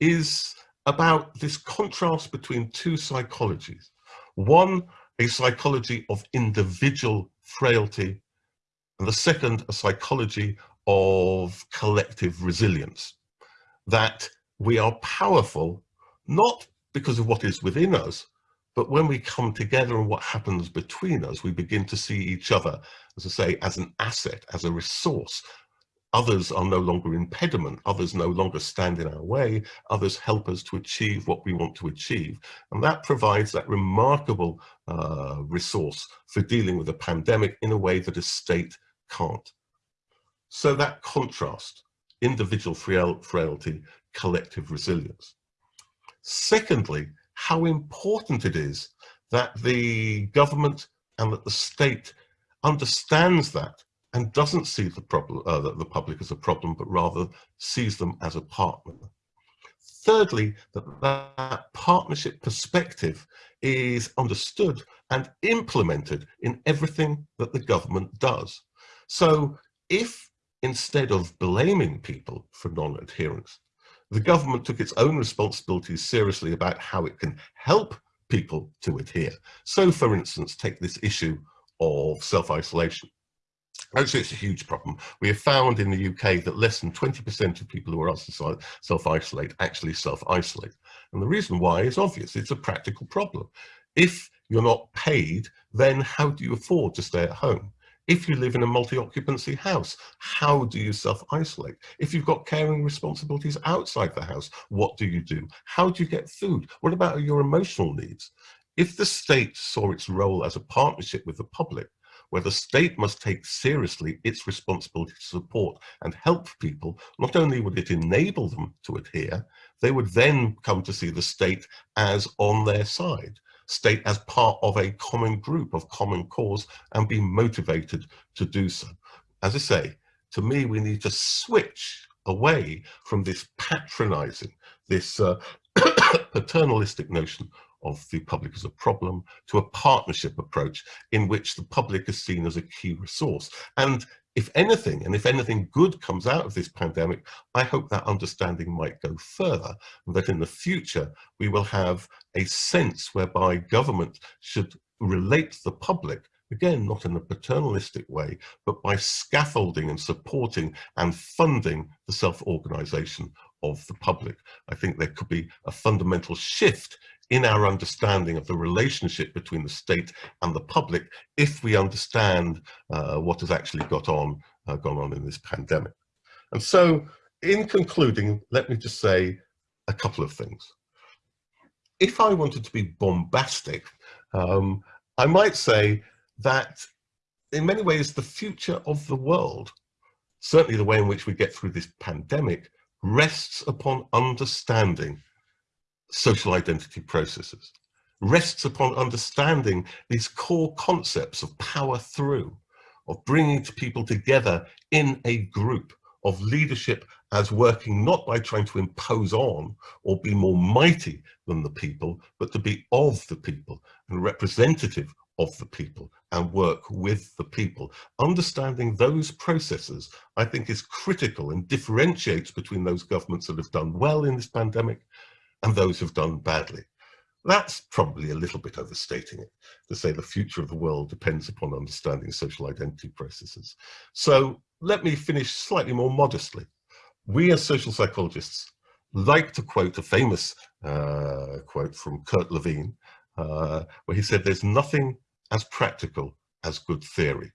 is about this contrast between two psychologies. One, a psychology of individual frailty, and the second, a psychology of collective resilience that we are powerful, not because of what is within us, but when we come together and what happens between us, we begin to see each other, as I say, as an asset, as a resource. Others are no longer impediment, others no longer stand in our way, others help us to achieve what we want to achieve. And that provides that remarkable uh, resource for dealing with a pandemic in a way that a state can't. So that contrast individual frail, frailty, collective resilience. Secondly, how important it is that the government and that the state understands that and doesn't see the problem, uh, the, the public as a problem, but rather sees them as a partner. Thirdly, that that partnership perspective is understood and implemented in everything that the government does. So if instead of blaming people for non-adherence, the government took its own responsibilities seriously about how it can help people to adhere. So for instance, take this issue of self-isolation. Actually, it's a huge problem. We have found in the UK that less than 20% of people who are asked to self-isolate actually self-isolate. And the reason why is obvious. It's a practical problem. If you're not paid, then how do you afford to stay at home? If you live in a multi-occupancy house, how do you self-isolate? If you've got caring responsibilities outside the house, what do you do? How do you get food? What about your emotional needs? If the state saw its role as a partnership with the public, where the state must take seriously its responsibility to support and help people, not only would it enable them to adhere, they would then come to see the state as on their side, state as part of a common group of common cause and be motivated to do so. As I say, to me, we need to switch away from this patronizing, this uh, paternalistic notion of the public as a problem to a partnership approach in which the public is seen as a key resource. And if anything, and if anything good comes out of this pandemic, I hope that understanding might go further, and that in the future we will have a sense whereby government should relate to the public again, not in a paternalistic way, but by scaffolding and supporting and funding the self-organization of the public. I think there could be a fundamental shift in our understanding of the relationship between the state and the public if we understand uh, what has actually got on, uh, gone on in this pandemic. And so in concluding, let me just say a couple of things. If I wanted to be bombastic, um, I might say that in many ways the future of the world, certainly the way in which we get through this pandemic, rests upon understanding social identity processes, rests upon understanding these core concepts of power through, of bringing people together in a group, of leadership as working not by trying to impose on or be more mighty than the people, but to be of the people and representative of the people and work with the people. Understanding those processes, I think is critical and differentiates between those governments that have done well in this pandemic and those who've done badly. That's probably a little bit overstating it, to say the future of the world depends upon understanding social identity processes. So let me finish slightly more modestly. We as social psychologists like to quote a famous uh, quote from Kurt Lewin, uh, where he said, there's nothing as practical as good theory.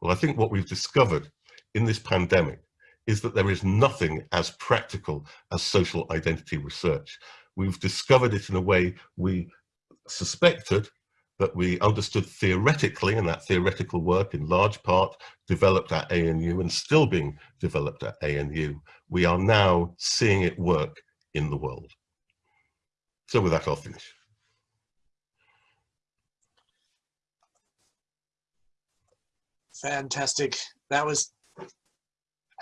Well, I think what we've discovered in this pandemic is that there is nothing as practical as social identity research. We've discovered it in a way we suspected that we understood theoretically, and that theoretical work in large part developed at ANU and still being developed at ANU. We are now seeing it work in the world. So with that, I'll finish. Fantastic. That was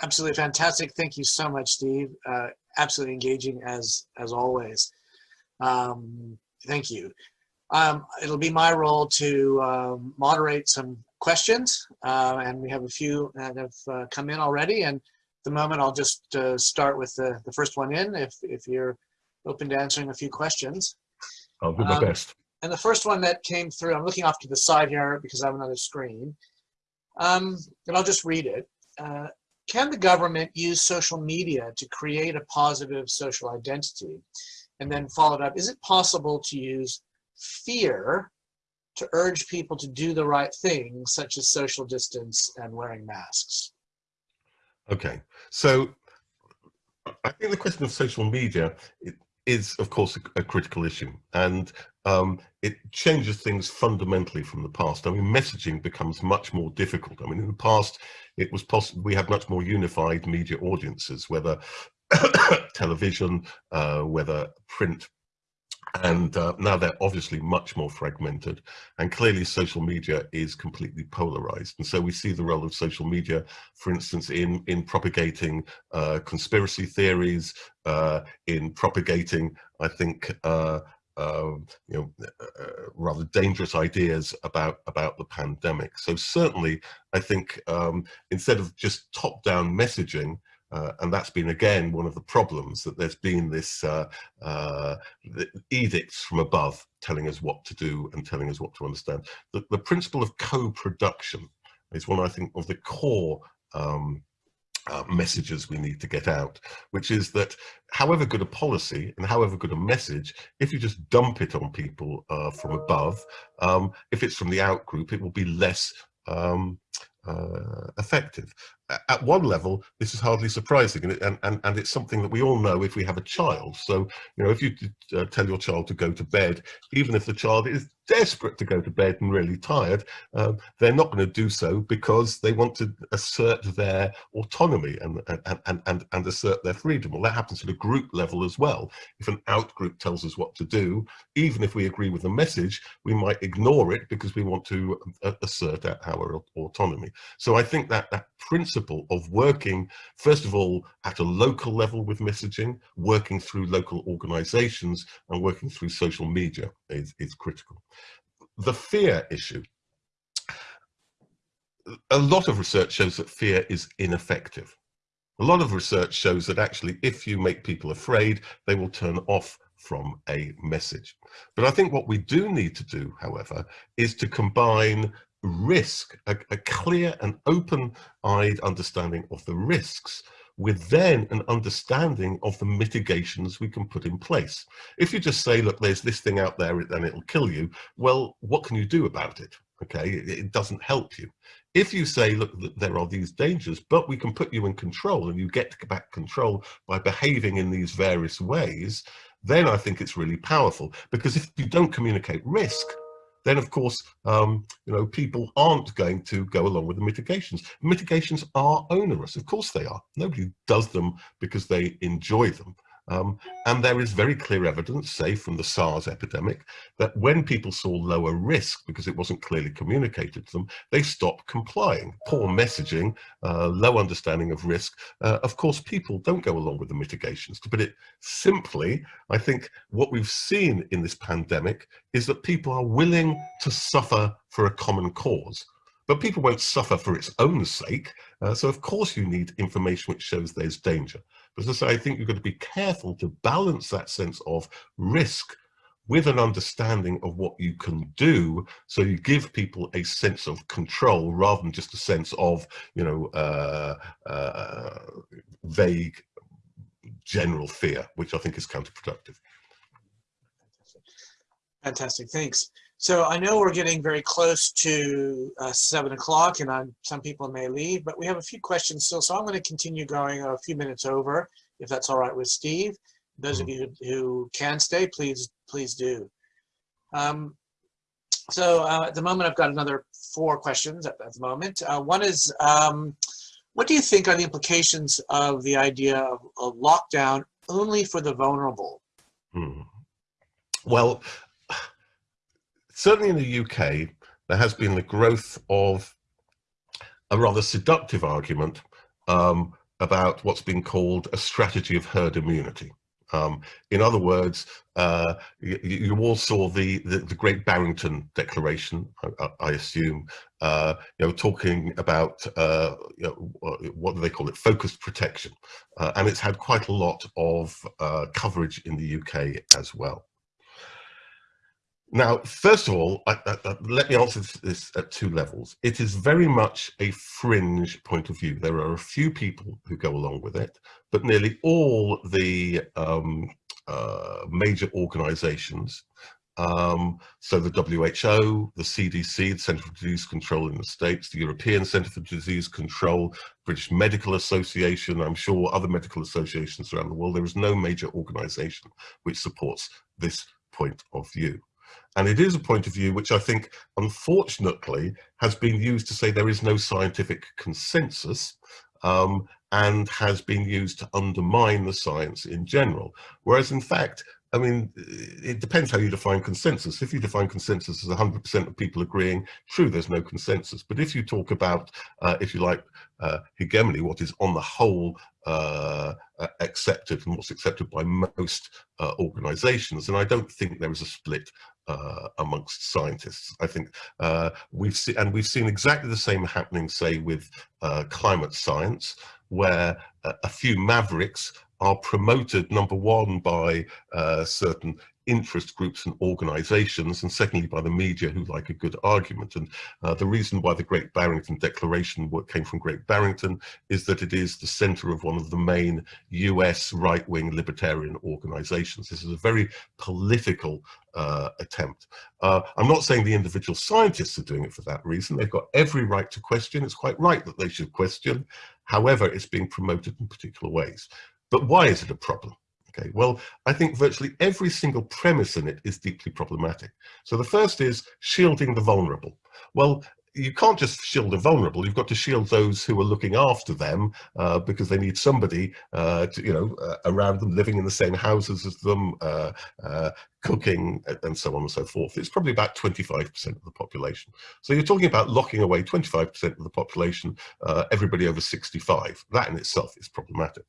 absolutely fantastic. Thank you so much, Steve. Uh, absolutely engaging as as always. Um, thank you. Um, it'll be my role to um, moderate some questions, uh, and we have a few that have uh, come in already. And at the moment, I'll just uh, start with the, the first one in, if, if you're open to answering a few questions. I'll do my Um, best. And the first one that came through, I'm looking off to the side here because I have another screen. Um, and I'll just read it. Can the government use social media to create a positive social identity? And then followed up, is it possible to use fear to urge people to do the right thing, such as social distance and wearing masks? Okay, so I think the question of social media is, of course, a critical issue, and um, it changes things fundamentally from the past. I mean, messaging becomes much more difficult. I mean, in the past, it was possible we had much more unified media audiences, whether television, uh, whether print, and uh, now they're obviously much more fragmented and clearly social media is completely polarized and so we see the role of social media for instance in in propagating uh, conspiracy theories uh, in propagating i think uh, uh, you know, uh, rather dangerous ideas about about the pandemic. So certainly, I think um, instead of just top-down messaging, uh, and that's been again one of the problems that there's been this uh, uh, edicts from above telling us what to do and telling us what to understand. The, the principle of co-production is one I think of the core um, uh, messages we need to get out, which is that however good a policy and however good a message, if you just dump it on people uh, from above, um, if it's from the out group, it will be less um, uh, effective at one level, this is hardly surprising, and, and, and it's something that we all know if we have a child. So, you know, if you uh, tell your child to go to bed, even if the child is desperate to go to bed and really tired, um, they're not going to do so because they want to assert their autonomy and, and, and, and, and assert their freedom. Well, that happens at a group level as well. If an out group tells us what to do, even if we agree with the message, we might ignore it because we want to uh, assert our autonomy. So I think that that principle of working, first of all, at a local level with messaging, working through local organizations and working through social media is, is critical. The fear issue. A lot of research shows that fear is ineffective. A lot of research shows that actually if you make people afraid, they will turn off from a message. But I think what we do need to do, however, is to combine risk, a, a clear and open-eyed understanding of the risks with then an understanding of the mitigations we can put in place. If you just say, look, there's this thing out there and it'll kill you, well, what can you do about it? Okay, it doesn't help you. If you say, look, there are these dangers, but we can put you in control and you get back control by behaving in these various ways, then I think it's really powerful because if you don't communicate risk, then of course, um, you know, people aren't going to go along with the mitigations. Mitigations are onerous, of course they are. Nobody does them because they enjoy them. Um, and there is very clear evidence, say from the SARS epidemic, that when people saw lower risk because it wasn't clearly communicated to them, they stopped complying. Poor messaging, uh, low understanding of risk. Uh, of course, people don't go along with the mitigations. To put it simply, I think what we've seen in this pandemic is that people are willing to suffer for a common cause. But people won't suffer for its own sake. Uh, so of course you need information which shows there's danger. But as I say, I think you've got to be careful to balance that sense of risk with an understanding of what you can do. So you give people a sense of control rather than just a sense of you know uh, uh, vague general fear which i think is counterproductive. Fantastic. Thanks so I know we're getting very close to uh, seven o'clock and I'm, some people may leave, but we have a few questions still. So I'm going to continue going a few minutes over, if that's all right with Steve. Those of Mm-hmm. you who, can stay, please, please do. Um, so uh, at the moment, I've got another four questions at, at the moment. Uh, one is, um, what do you think are the implications of the idea of, of lockdown only for the vulnerable? Hmm. Well, certainly in the UK, there has been the growth of a rather seductive argument um, about what's been called a strategy of herd immunity. Um, in other words, uh, you, you, all saw the, the, the Great Barrington Declaration, I, I assume, uh, you know, talking about uh, you know, what do they call it, focused protection, uh, and it's had quite a lot of uh, coverage in the UK as well. Now, first of all, I, I, I, let me answer this at two levels. It is very much a fringe point of view. There are a few people who go along with it, but nearly all the um, uh, major organizations, um, so the WHO, the CDC, the Centre for Disease Control in the States, the European Centre for Disease Control, British Medical Association, I'm sure other medical associations around the world, there is no major organization which supports this point of view. And it is a point of view which I think, unfortunately, has been used to say there is no scientific consensus um, and has been used to undermine the science in general. Whereas, in fact, I mean, it depends how you define consensus. If you define consensus as 100% of people agreeing, true, there's no consensus. But if you talk about, uh, if you like, uh, hegemony, what is on the whole uh, accepted and what's accepted by most uh, organizations, and I don't think there is a split uh, amongst scientists. I think uh, we've seen, and we've seen exactly the same happening, say, with climate science, where a few mavericks are promoted, number one, by uh, certain interest groups and organizations, and secondly, by the media who like a good argument. And uh, the reason why the Great Barrington Declaration came from Great Barrington is that it is the center of one of the main US right-wing libertarian organizations. This is a very political uh, attempt. Uh, I'm not saying the individual scientists are doing it for that reason. They've got every right to question. It's quite right that they should question. However, it's being promoted in particular ways. But why is it a problem? Okay, well, I think virtually every single premise in it is deeply problematic. So the first is shielding the vulnerable. Well, you can't just shield the vulnerable. You've got to shield those who are looking after them uh, because they need somebody, uh, to, you know, uh, around them, living in the same houses as them, uh, uh, cooking, and so on and so forth. It's probably about 25% of the population. So you're talking about locking away 25% of the population, uh, everybody over 65. That in itself is problematic.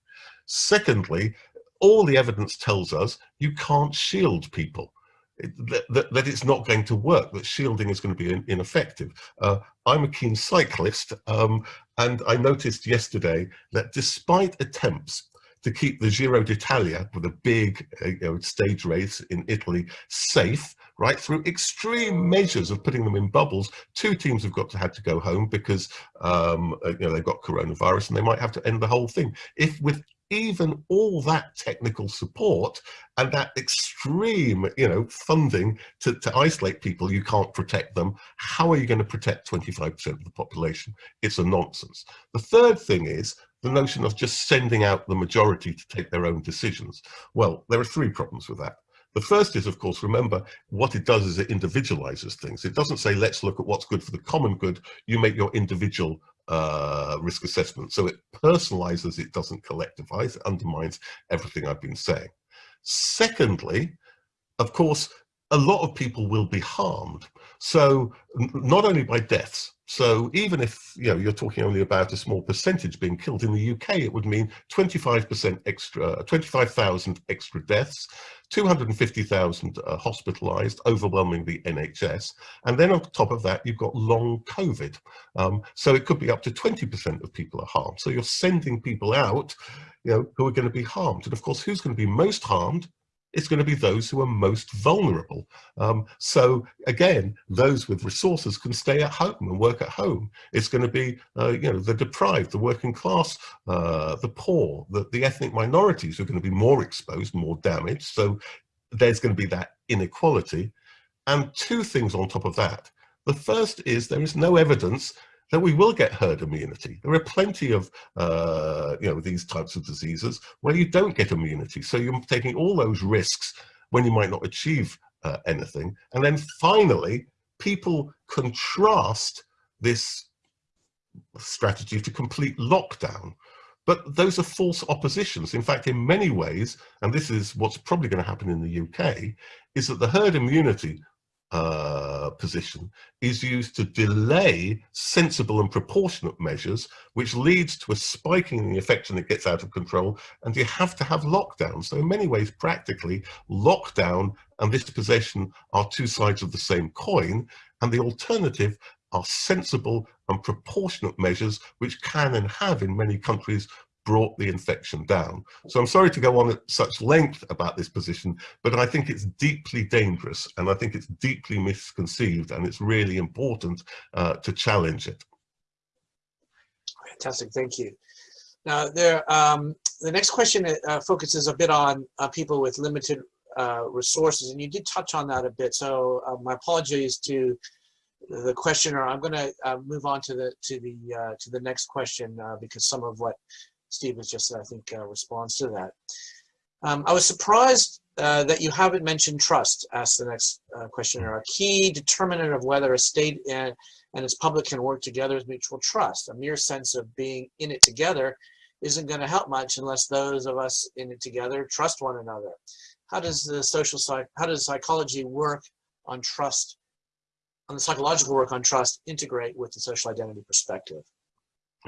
Secondly, all the evidence tells us you can't shield people. That, that, that, it's not going to work, that shielding is going to be in, ineffective. Uh, I'm a keen cyclist, um, and I noticed yesterday that despite attempts to keep the Giro d'Italia with a big uh, you know, stage race in Italy safe, right, through extreme measures of putting them in bubbles, two teams have got to had to go home because um, uh, you know they've got coronavirus and they might have to end the whole thing. If with even all that technical support and that extreme, you know, funding to, to isolate people, you can't protect them. How are you going to protect 25% of the population? It's a nonsense. The third thing is the notion of just sending out the majority to take their own decisions. Well, there are three problems with that. The first is, of course, remember what it does is it individualizes things. It doesn't say, let's look at what's good for the common good. You make your individual uh, risk assessment. So it personalizes, it doesn't collectivize, it undermines everything I've been saying. Secondly, of course, a lot of people will be harmed. So not only by deaths, so even if you know you're talking only about a small percentage being killed in the UK, it would mean 25% extra, 25,000 extra deaths, 250,000 uh, hospitalised, overwhelming the NHS, and then on top of that you've got long COVID. Um, so it could be up to 20% of people are harmed. So you're sending people out, you know, who are going to be harmed, and of course, who's going to be most harmed? It's going to be those who are most vulnerable. Um, so again, those with resources can stay at home and work at home. It's going to be, uh, you know, the deprived, the working class, uh, the poor, the, the ethnic minorities are going to be more exposed, more damaged. So there's going to be that inequality. And two things on top of that. The first is there is no evidence that we will get herd immunity. There are plenty of uh, you know these types of diseases where you don't get immunity. So you're taking all those risks when you might not achieve uh, anything. And then finally, people contrast this strategy to complete lockdown. But those are false oppositions. In fact, in many ways, and this is what's probably going to happen in the UK, is that the herd immunity uh, position is used to delay sensible and proportionate measures, which leads to a spiking in the infection that gets out of control, and you have to have lockdown. So in many ways, practically, lockdown and this position are two sides of the same coin, and the alternative are sensible and proportionate measures which can and have in many countries brought the infection down. So I'm sorry to go on at such length about this position, but I think it's deeply dangerous and I think it's deeply misconceived and it's really important uh, to challenge it. Fantastic, thank you. Now, there, um, the next question uh, focuses a bit on uh, people with limited uh, resources, and you did touch on that a bit. So uh, my apologies to the questioner. I'm going to uh, move on to the to the to the next question because some of what Steve has just, I think, uh, to that. Um, I was surprised uh, that you haven't mentioned trust, asked the next uh, questioner. A key determinant of whether a state and, and its public can work together is mutual trust. A mere sense of being in it together isn't going to help much unless those of us in it together trust one another. how does the social psych, how does psychology work on trust, on the psychological work on trust integrate with the social identity perspective?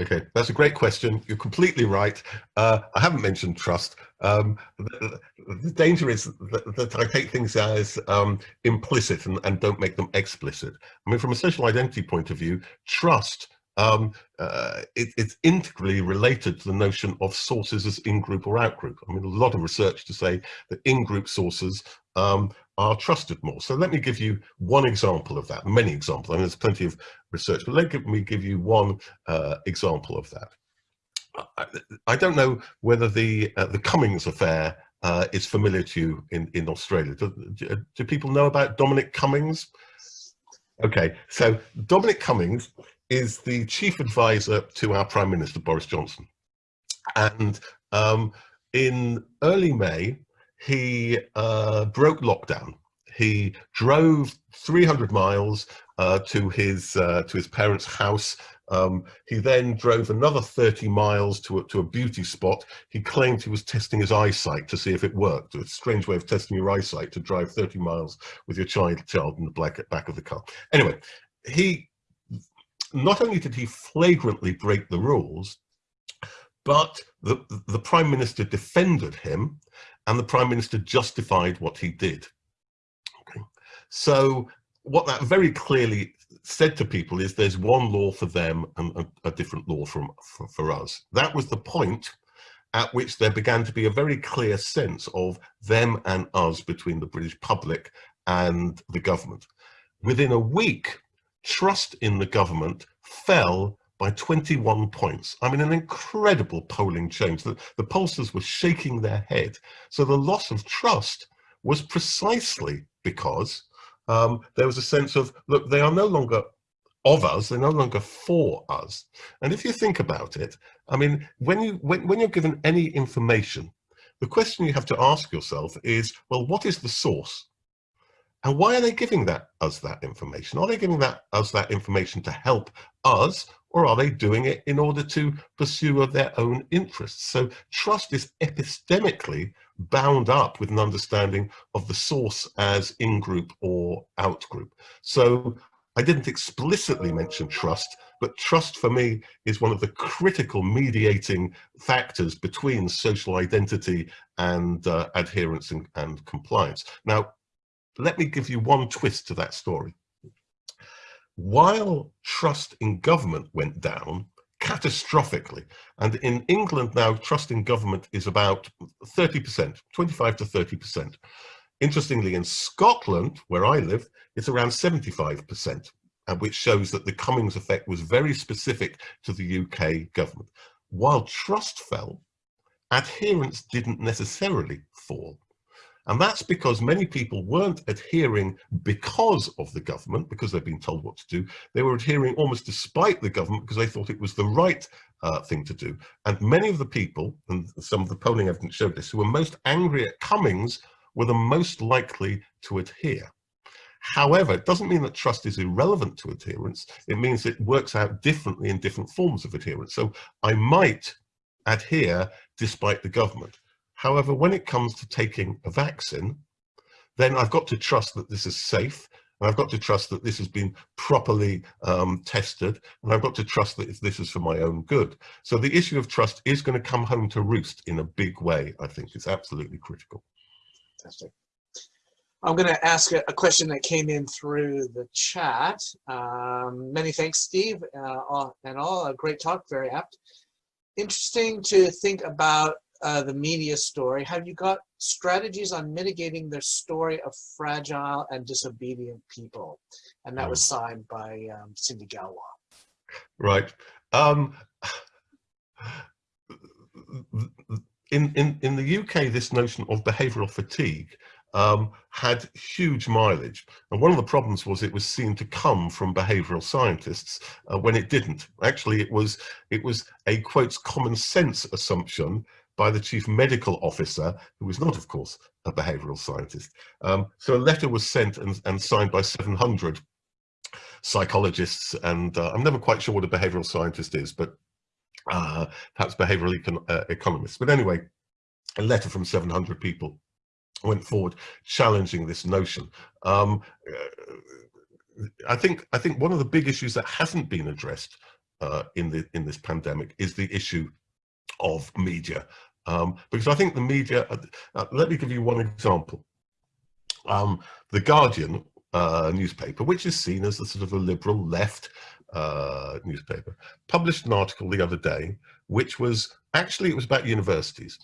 Okay, that's a great question. You're completely right. Uh, I haven't mentioned trust. Um, the, the, danger is that, that, I take things as um, implicit and, and, don't make them explicit. I mean, from a social identity point of view, trust um, uh, it, it's integrally related to the notion of sources as in-group or out-group. I mean, a lot of research to say that in-group sources um, are trusted more. So let me give you one example of that, many examples. Mean, there's plenty of research, but let me give you one uh, example of that. I, I, don't know whether the uh, the Cummings affair uh, is familiar to you in, in Australia. Do, do, people know about Dominic Cummings? Okay, so Dominic Cummings is the chief advisor to our Prime Minister, Boris Johnson. And um, in early May, he uh, broke lockdown. He drove 300 miles uh, to his uh, to his parents' house. Um, he then drove another 30 miles to a, to a beauty spot. He claimed he was testing his eyesight to see if it worked. A strange way of testing your eyesight to drive 30 miles with your child child in the black, back of the car. Anyway, he not only did he flagrantly break the rules, but the, the prime minister defended him and the prime minister justified what he did. Okay. So what that very clearly said to people is there's one law for them and a, a different law from, for, for us. That was the point at which there began to be a very clear sense of them and us between the British public and the government. Within a week, trust in the government fell by 21 points. I mean, an incredible polling change. The, the pollsters were shaking their head. So the loss of trust was precisely because um, there was a sense of, look, they are no longer of us, they're no longer for us. And if you think about it, I mean, when, you, when, when you're given any information, the question you have to ask yourself is, well, what is the source? And why are they giving that us that information? Are they giving that us that information to help us, or are they doing it in order to pursue their own interests? So trust is epistemically bound up with an understanding of the source as in-group or out-group. So I didn't explicitly mention trust, but trust for me is one of the critical mediating factors between social identity and uh, adherence and, and compliance. Now, let me give you one twist to that story. While trust in government went down catastrophically, and in England now trust in government is about 30%, 25 to 30%. Interestingly, in Scotland, where I live, it's around 75%, and which shows that the Cummings effect was very specific to the UK government. While trust fell, adherence didn't necessarily fall. And that's because many people weren't adhering because of the government, because they've been told what to do. They were adhering almost despite the government because they thought it was the right uh, thing to do. And many of the people, and some of the polling evidence showed this, who were most angry at Cummings were the most likely to adhere. However, it doesn't mean that trust is irrelevant to adherence. It means it works out differently in different forms of adherence. So I might adhere despite the government. However, when it comes to taking a vaccine, then I've got to trust that this is safe. And I've got to trust that this has been properly um, tested. And I've got to trust that this is for my own good. So the issue of trust is going to come home to roost in a big way, I think. It's absolutely critical. Fantastic. I'm going to ask a, a, question that came in through the chat. Um, many thanks, Steve, uh, and all. A great talk, very apt. Interesting to think about uh, the media story, have you got strategies on mitigating the story of fragile and disobedient people? And that was hmm. signed by um, Cindy Galwa. Right. Um, in, in, in the UK, this notion of behavioral fatigue um, had huge mileage. And one of the problems was it was seen to come from behavioral scientists uh, when it didn't. Actually, it was, it was a, quotes, common sense assumption by the chief medical officer, who was not, of course, a behavioral scientist. Um, so a letter was sent and, and signed by 700 psychologists, and uh, I'm never quite sure what a behavioral scientist is, but uh, perhaps behavioral econ uh, economists. But anyway, a letter from 700 people went forward challenging this notion. Um, I think I think one of the big issues that hasn't been addressed uh, in the in this pandemic is the issue of media, um, because I think the media. Uh, uh, let me give you one example. Um, the Guardian uh, newspaper, which is seen as a sort of a liberal left uh, newspaper, published an article the other day, which was actually it was about universities,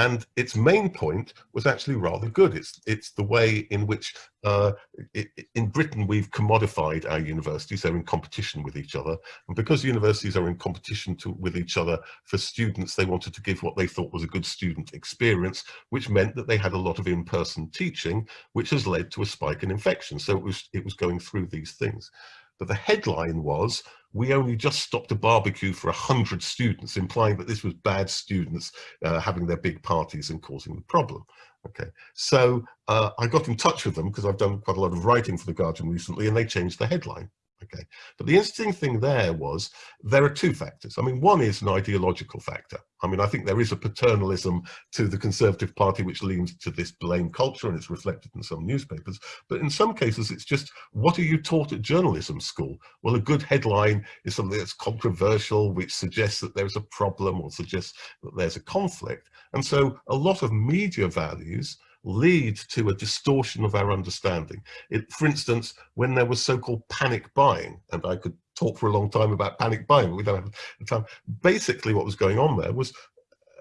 and its main point was actually rather good. It's it's the way in which uh, it, in Britain we've commodified our universities. They're in competition with each other, and because universities are in competition to, with each other for students, they wanted to give what they thought was a good student experience, which meant that they had a lot of in-person teaching, which has led to a spike in infection. So it was it was going through these things. But the headline was we only just stopped a barbecue for 100 students, implying that this was bad students uh, having their big parties and causing the problem. Okay, so uh, I got in touch with them because I've done quite a lot of writing for The Guardian recently and they changed the headline. Okay, but the interesting thing there was there are two factors. I mean, one is an ideological factor. I mean, I think there is a paternalism to the Conservative Party which leans to this blame culture and it's reflected in some newspapers. But in some cases, it's just what are you taught at journalism school? Well, a good headline is something that's controversial, which suggests that there's a problem or suggests that there's a conflict. And so a lot of media values lead to a distortion of our understanding. It, for instance, when there was so-called panic buying, and I could talk for a long time about panic buying, but we don't have the time. Basically what was going on there was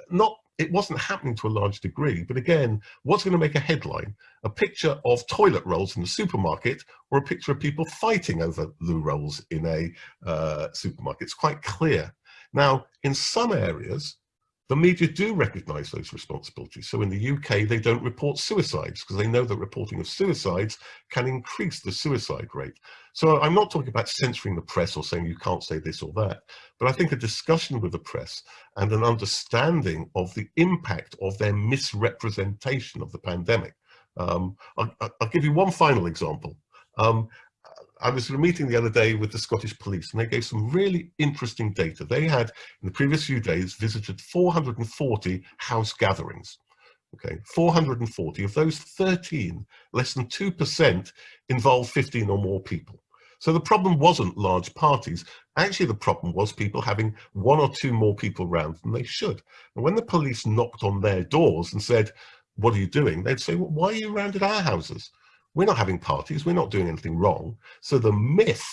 not it wasn't happening to a large degree, but again, what's going to make a headline? A picture of toilet rolls in the supermarket or a picture of people fighting over loo rolls in a uh, supermarket? It's quite clear. Now, in some areas, the media do recognise those responsibilities. So in the UK, they don't report suicides because they know that reporting of suicides can increase the suicide rate. So I'm not talking about censoring the press or saying you can't say this or that, but I think a discussion with the press and an understanding of the impact of their misrepresentation of the pandemic. Um, I'll, I'll, give you one final example. Um, I was at a meeting the other day with the Scottish Police and they gave some really interesting data. They had, in the previous few days, visited 440 house gatherings. Okay, 440. Of those 13, less than 2% involved 15 or more people. So the problem wasn't large parties. Actually, the problem was people having one or two more people around than they should. And when the police knocked on their doors and said, what are you doing? They'd say, well, why are you around at our houses? We're not having parties, we're not doing anything wrong. So the myth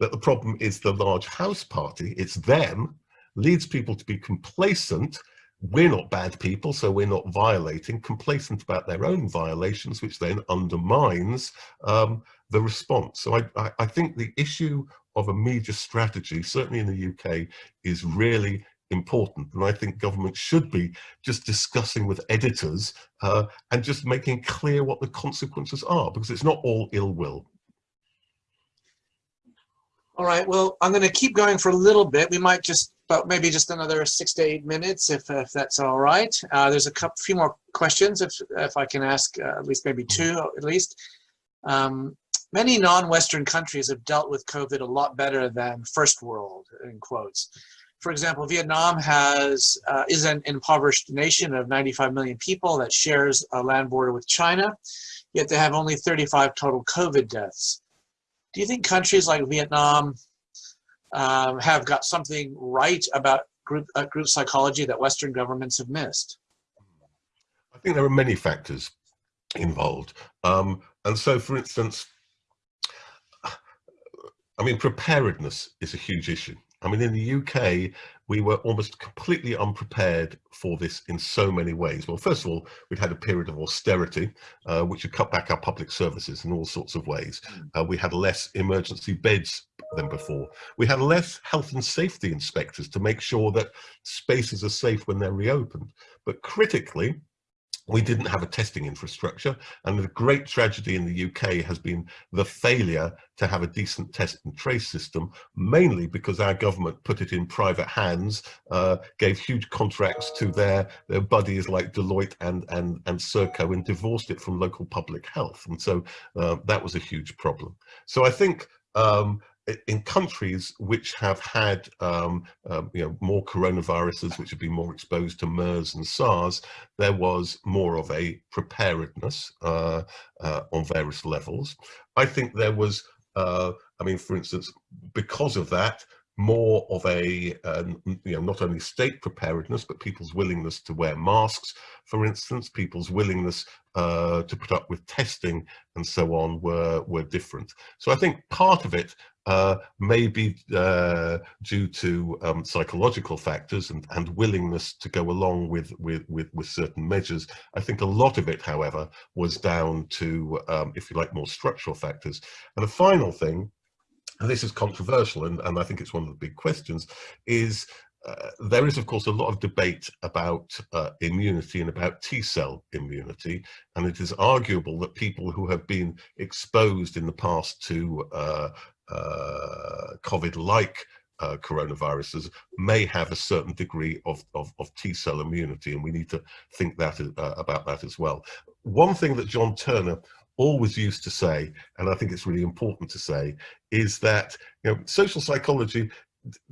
that the problem is the large house party, it's them, leads people to be complacent. We're not bad people, so we're not violating, complacent about their own violations, which then undermines um, the response. So I, I, I think the issue of a media strategy, certainly in the UK, is really important. And I think government should be just discussing with editors uh, and just making clear what the consequences are, because it's not all ill will. All right, well, I'm going to keep going for a little bit. We might just, about maybe just another six to eight minutes, if, if that's all right. Uh, there's a couple, few more questions, if, if I can ask uh, at least maybe two at least. Um, many non-Western countries have dealt with COVID a lot better than first world, in quotes for example, Vietnam has uh, is an impoverished nation of 95 million people that shares a land border with China, yet they have only 35 total COVID deaths. Do you think countries like Vietnam um, have got something right about group, uh, group psychology that Western governments have missed? I think there are many factors involved. Um, and so, for instance, I mean, preparedness is a huge issue. I mean, in the UK, we were almost completely unprepared for this in so many ways. Well, first of all, we'd had a period of austerity, uh, which had cut back our public services in all sorts of ways. Hmm. Uh, we had less emergency beds than before. We had less health and safety inspectors to make sure that spaces are safe when they're reopened. But critically, we didn't have a testing infrastructure and the great tragedy in the UK has been the failure to have a decent test and trace system mainly because our government put it in private hands uh, gave huge contracts to their their buddies like Deloitte and and and Serco and divorced it from local public health. And so uh, that was a huge problem. So I think um, in countries which have had um, um, you know more coronaviruses which have been more exposed to MERS and SARS there was more of a preparedness uh, uh, on various levels. I think there was uh, I mean for instance because of that more of a um, you know not only state preparedness but people's willingness to wear masks for instance people's willingness uh, to put up with testing and so on were were different so I think part of it uh, may be uh, due to um, psychological factors and, and willingness to go along with, with, with, with, certain measures. I think a lot of it, however, was down to, um, if you like, more structural factors. And the final thing, and this is controversial, and, and I think it's one of the big questions, is uh, there is, of course, a lot of debate about uh, immunity and about T-cell immunity, and it is arguable that people who have been exposed in the past to uh, uh, COVID-like uh, coronaviruses may have a certain degree of, of, of T-cell immunity, and we need to think that uh, about that as well. One thing that John Turner always used to say, and I think it's really important to say, is that you know social psychology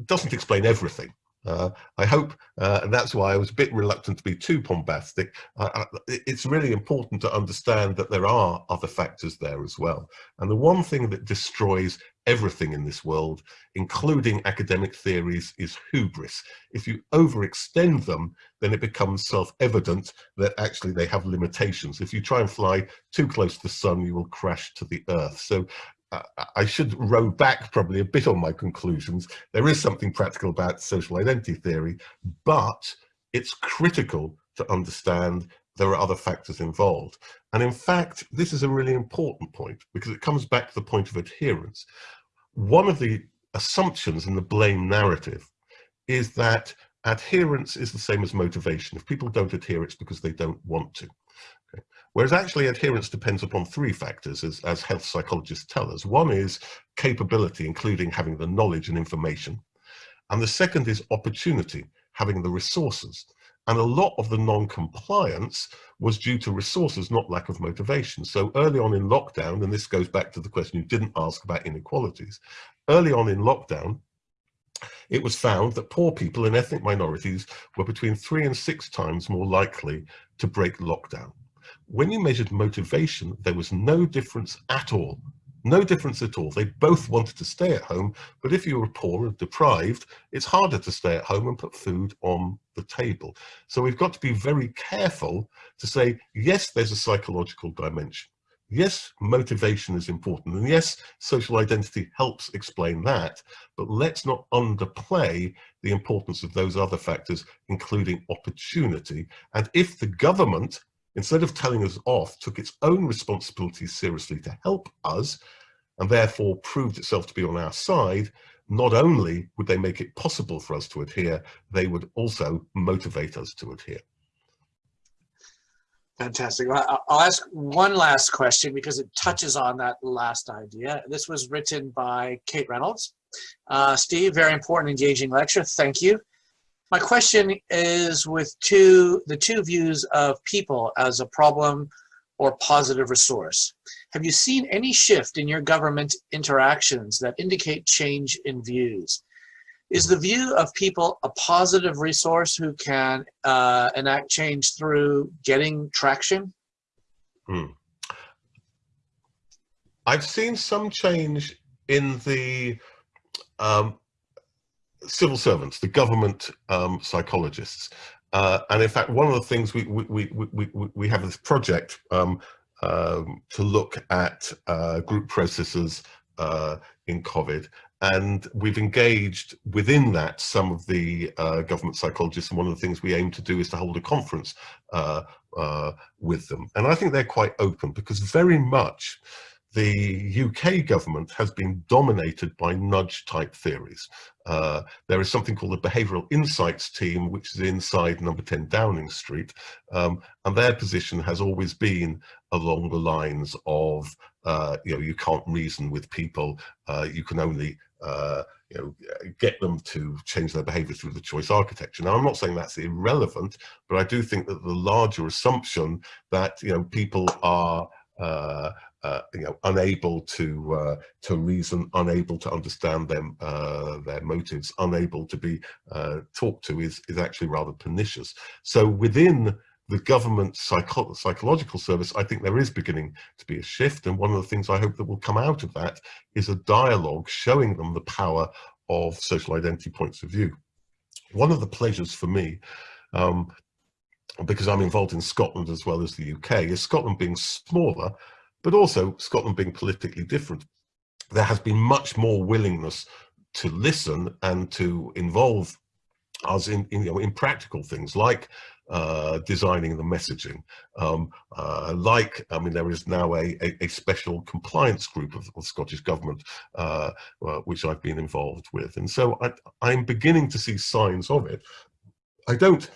doesn't explain everything. Uh, I hope, uh, and that's why I was a bit reluctant to be too bombastic. It's really important to understand that there are other factors there as well. And the one thing that destroys everything in this world, including academic theories, is hubris. If you overextend them, then it becomes self-evident that actually they have limitations. If you try and fly too close to the sun, you will crash to the earth. So I should row back probably a bit on my conclusions. There is something practical about social identity theory, but it's critical to understand there are other factors involved. And in fact, this is a really important point because it comes back to the point of adherence. One of the assumptions in the blame narrative is that adherence is the same as motivation. If people don't adhere, it's because they don't want to. Whereas actually adherence depends upon three factors, as, as health psychologists tell us. One is capability, including having the knowledge and information. And the second is opportunity, having the resources. And a lot of the non-compliance was due to resources, not lack of motivation. So early on in lockdown, and this goes back to the question you didn't ask about inequalities, early on in lockdown, it was found that poor people and ethnic minorities were between three and six times more likely to break lockdown when you measured motivation, there was no difference at all. No difference at all. They both wanted to stay at home, but if you were poor and deprived, it's harder to stay at home and put food on the table. So we've got to be very careful to say, yes, there's a psychological dimension. Yes, motivation is important. And yes, social identity helps explain that, but let's not underplay the importance of those other factors, including opportunity. And if the government instead of telling us off, took its own responsibilities seriously to help us, and therefore proved itself to be on our side, not only would they make it possible for us to adhere, they would also motivate us to adhere. Fantastic. Well, I'll ask one last question because it touches on that last idea. This was written by Kate Reynolds. Uh, Steve, very important, engaging lecture. Thank you. My question is with two, the two views of people as a problem or positive resource. Have you seen any shift in your government interactions that indicate change in views? Is the view of people a positive resource who can uh, enact change through getting traction? Hmm. I've seen some change in the um, civil servants, the government um, psychologists. Uh, and in fact, one of the things we, we, we, we, we have this project um, um, to look at uh, group processes uh, in COVID. And we've engaged within that some of the uh, government psychologists. And one of the things we aim to do is to hold a conference uh, uh, with them. And I think they're quite open because very much the UK government has been dominated by nudge type theories. Uh, there is something called the Behavioural Insights Team, which is inside number 10 Downing Street, um, and their position has always been along the lines of, uh, you know, you can't reason with people, uh, you can only uh, you know, get them to change their behavior through the choice architecture. Now, I'm not saying that's irrelevant, but I do think that the larger assumption that, you know, people are uh, uh, you know, unable to uh, to reason, unable to understand them, uh, their motives, unable to be uh, talked to is is actually rather pernicious. So within the government psycho psychological service, I think there is beginning to be a shift. And one of the things I hope that will come out of that is a dialogue showing them the power of social identity points of view. One of the pleasures for me, um, because I'm involved in Scotland as well as the UK, is Scotland being smaller, but also Scotland being politically different. There has been much more willingness to listen and to involve us in, in, you know, in practical things like uh, designing the messaging. Um, uh, like, I mean, there is now a, a, a special compliance group of, the Scottish Government, uh, uh, which I've been involved with. And so I, I'm beginning to see signs of it. I don't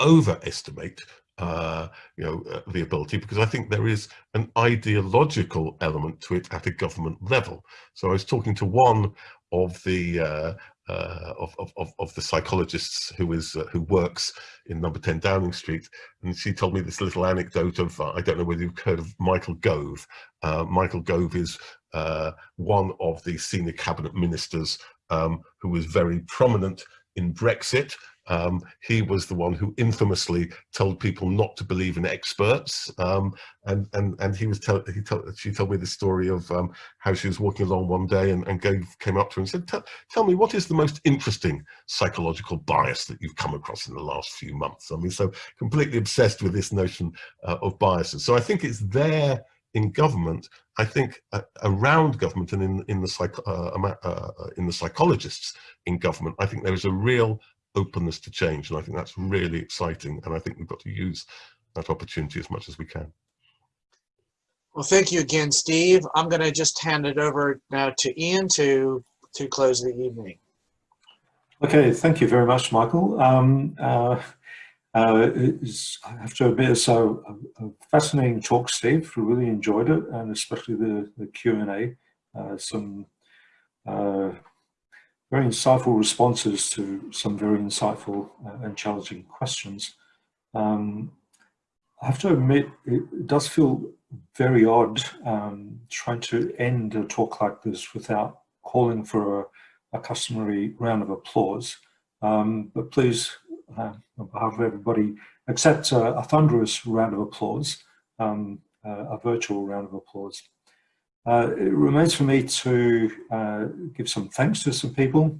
overestimate uh, you know, uh, the ability because I think there is an ideological element to it at a government level. So I was talking to one of the uh, uh, of, of, of the psychologists who is uh, who works in number 10 Downing Street and she told me this little anecdote of I don't know whether you've heard of Michael Gove Michael Gove is one of the senior cabinet ministers um, who was very prominent in Brexit um, he was the one who infamously told people not to believe in experts, um, and and and he was he she told me the story of um, how she was walking along one day and, and Gove came up to her and said, "Tell me what is the most interesting psychological bias that you've come across in the last few months." I mean, so completely obsessed with this notion uh, of biases. So I think it's there in government, I think uh, around government and in in the psych uh, uh, in the psychologists in government, I think there is a real openness to change. And I think that's really exciting. And I think we've got to use that opportunity as much as we can. Well, thank you again, Steve. I'm going to just hand it over now to Ian to, to close the evening. Okay, thank you very much, Michael. Um, uh, uh, I have to admit, so a, a, fascinating talk, Steve. We really enjoyed it, and especially the the Q and A. Uh, some uh, very insightful responses to some very insightful uh, and challenging questions. Um, I have to admit, it does feel very odd um, trying to end a talk like this without calling for a, a customary round of applause. Um, but please, uh, on behalf of everybody, accept a, a thunderous round of applause, um, uh, a virtual round of applause. Uh, it remains for me to uh, give some thanks to some people,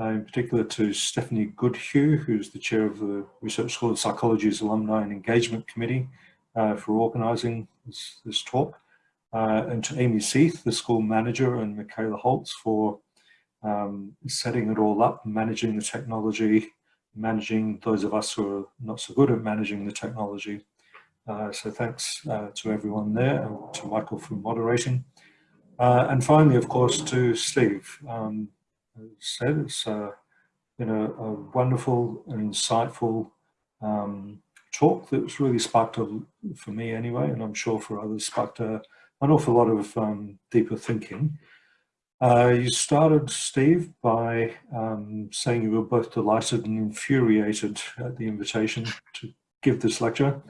uh, in particular to Stephanie Goodhew, who's the chair of the Research School of Psychology's Alumni and Engagement Committee uh, for organising this, this, talk, uh, and to Amy Seith, the school manager, and Michaela Holtz for um, setting it all up, managing the technology, managing those of us who are not so good at managing the technology. Uh, so thanks to everyone there and to Michael for moderating. Uh, and finally, of course, to Steve. Um, said, it's uh, been a, a, wonderful and insightful um, talk that's really sparked, a, for me anyway, and I'm sure for others, sparked a, an awful lot of um, deeper thinking. Uh, you started, Steve, by um, saying you were both delighted and infuriated at the invitation to give this lecture.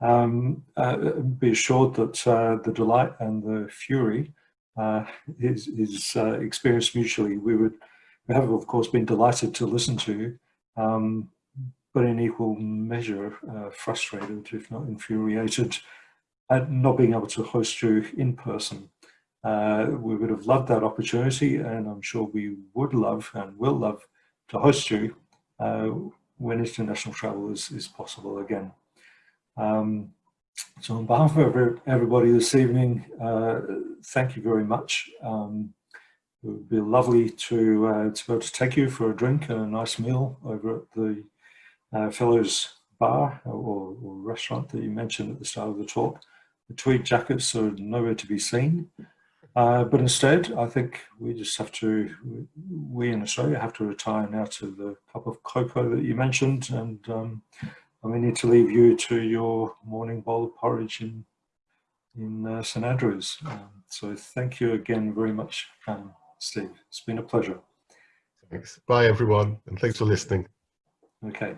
Um, uh, be assured that uh, the delight and the fury uh, is, is uh, experienced mutually. We would we have, of course, been delighted to listen to, um, but in equal measure uh, frustrated, if not infuriated, at not being able to host you in person. Uh, we would have loved that opportunity, and I'm sure we would love and will love to host you uh, when international travel is, is possible again. Um, so on behalf of everybody this evening, uh, thank you very much. Um, it would be lovely to, uh, to be able to take you for a drink and a nice meal over at the uh, Fellows Bar or, or, restaurant that you mentioned at the start of the talk. The tweed jackets are nowhere to be seen. Uh, but instead, I think we just have to, we in Australia have to retire now to the cup of cocoa that you mentioned and um, and we need to leave you to your morning bowl of porridge in in uh, St Andrews. Um, so thank you again very much, um, Steve. It's been a pleasure. Thanks. Bye, everyone, and thanks for listening. Okay.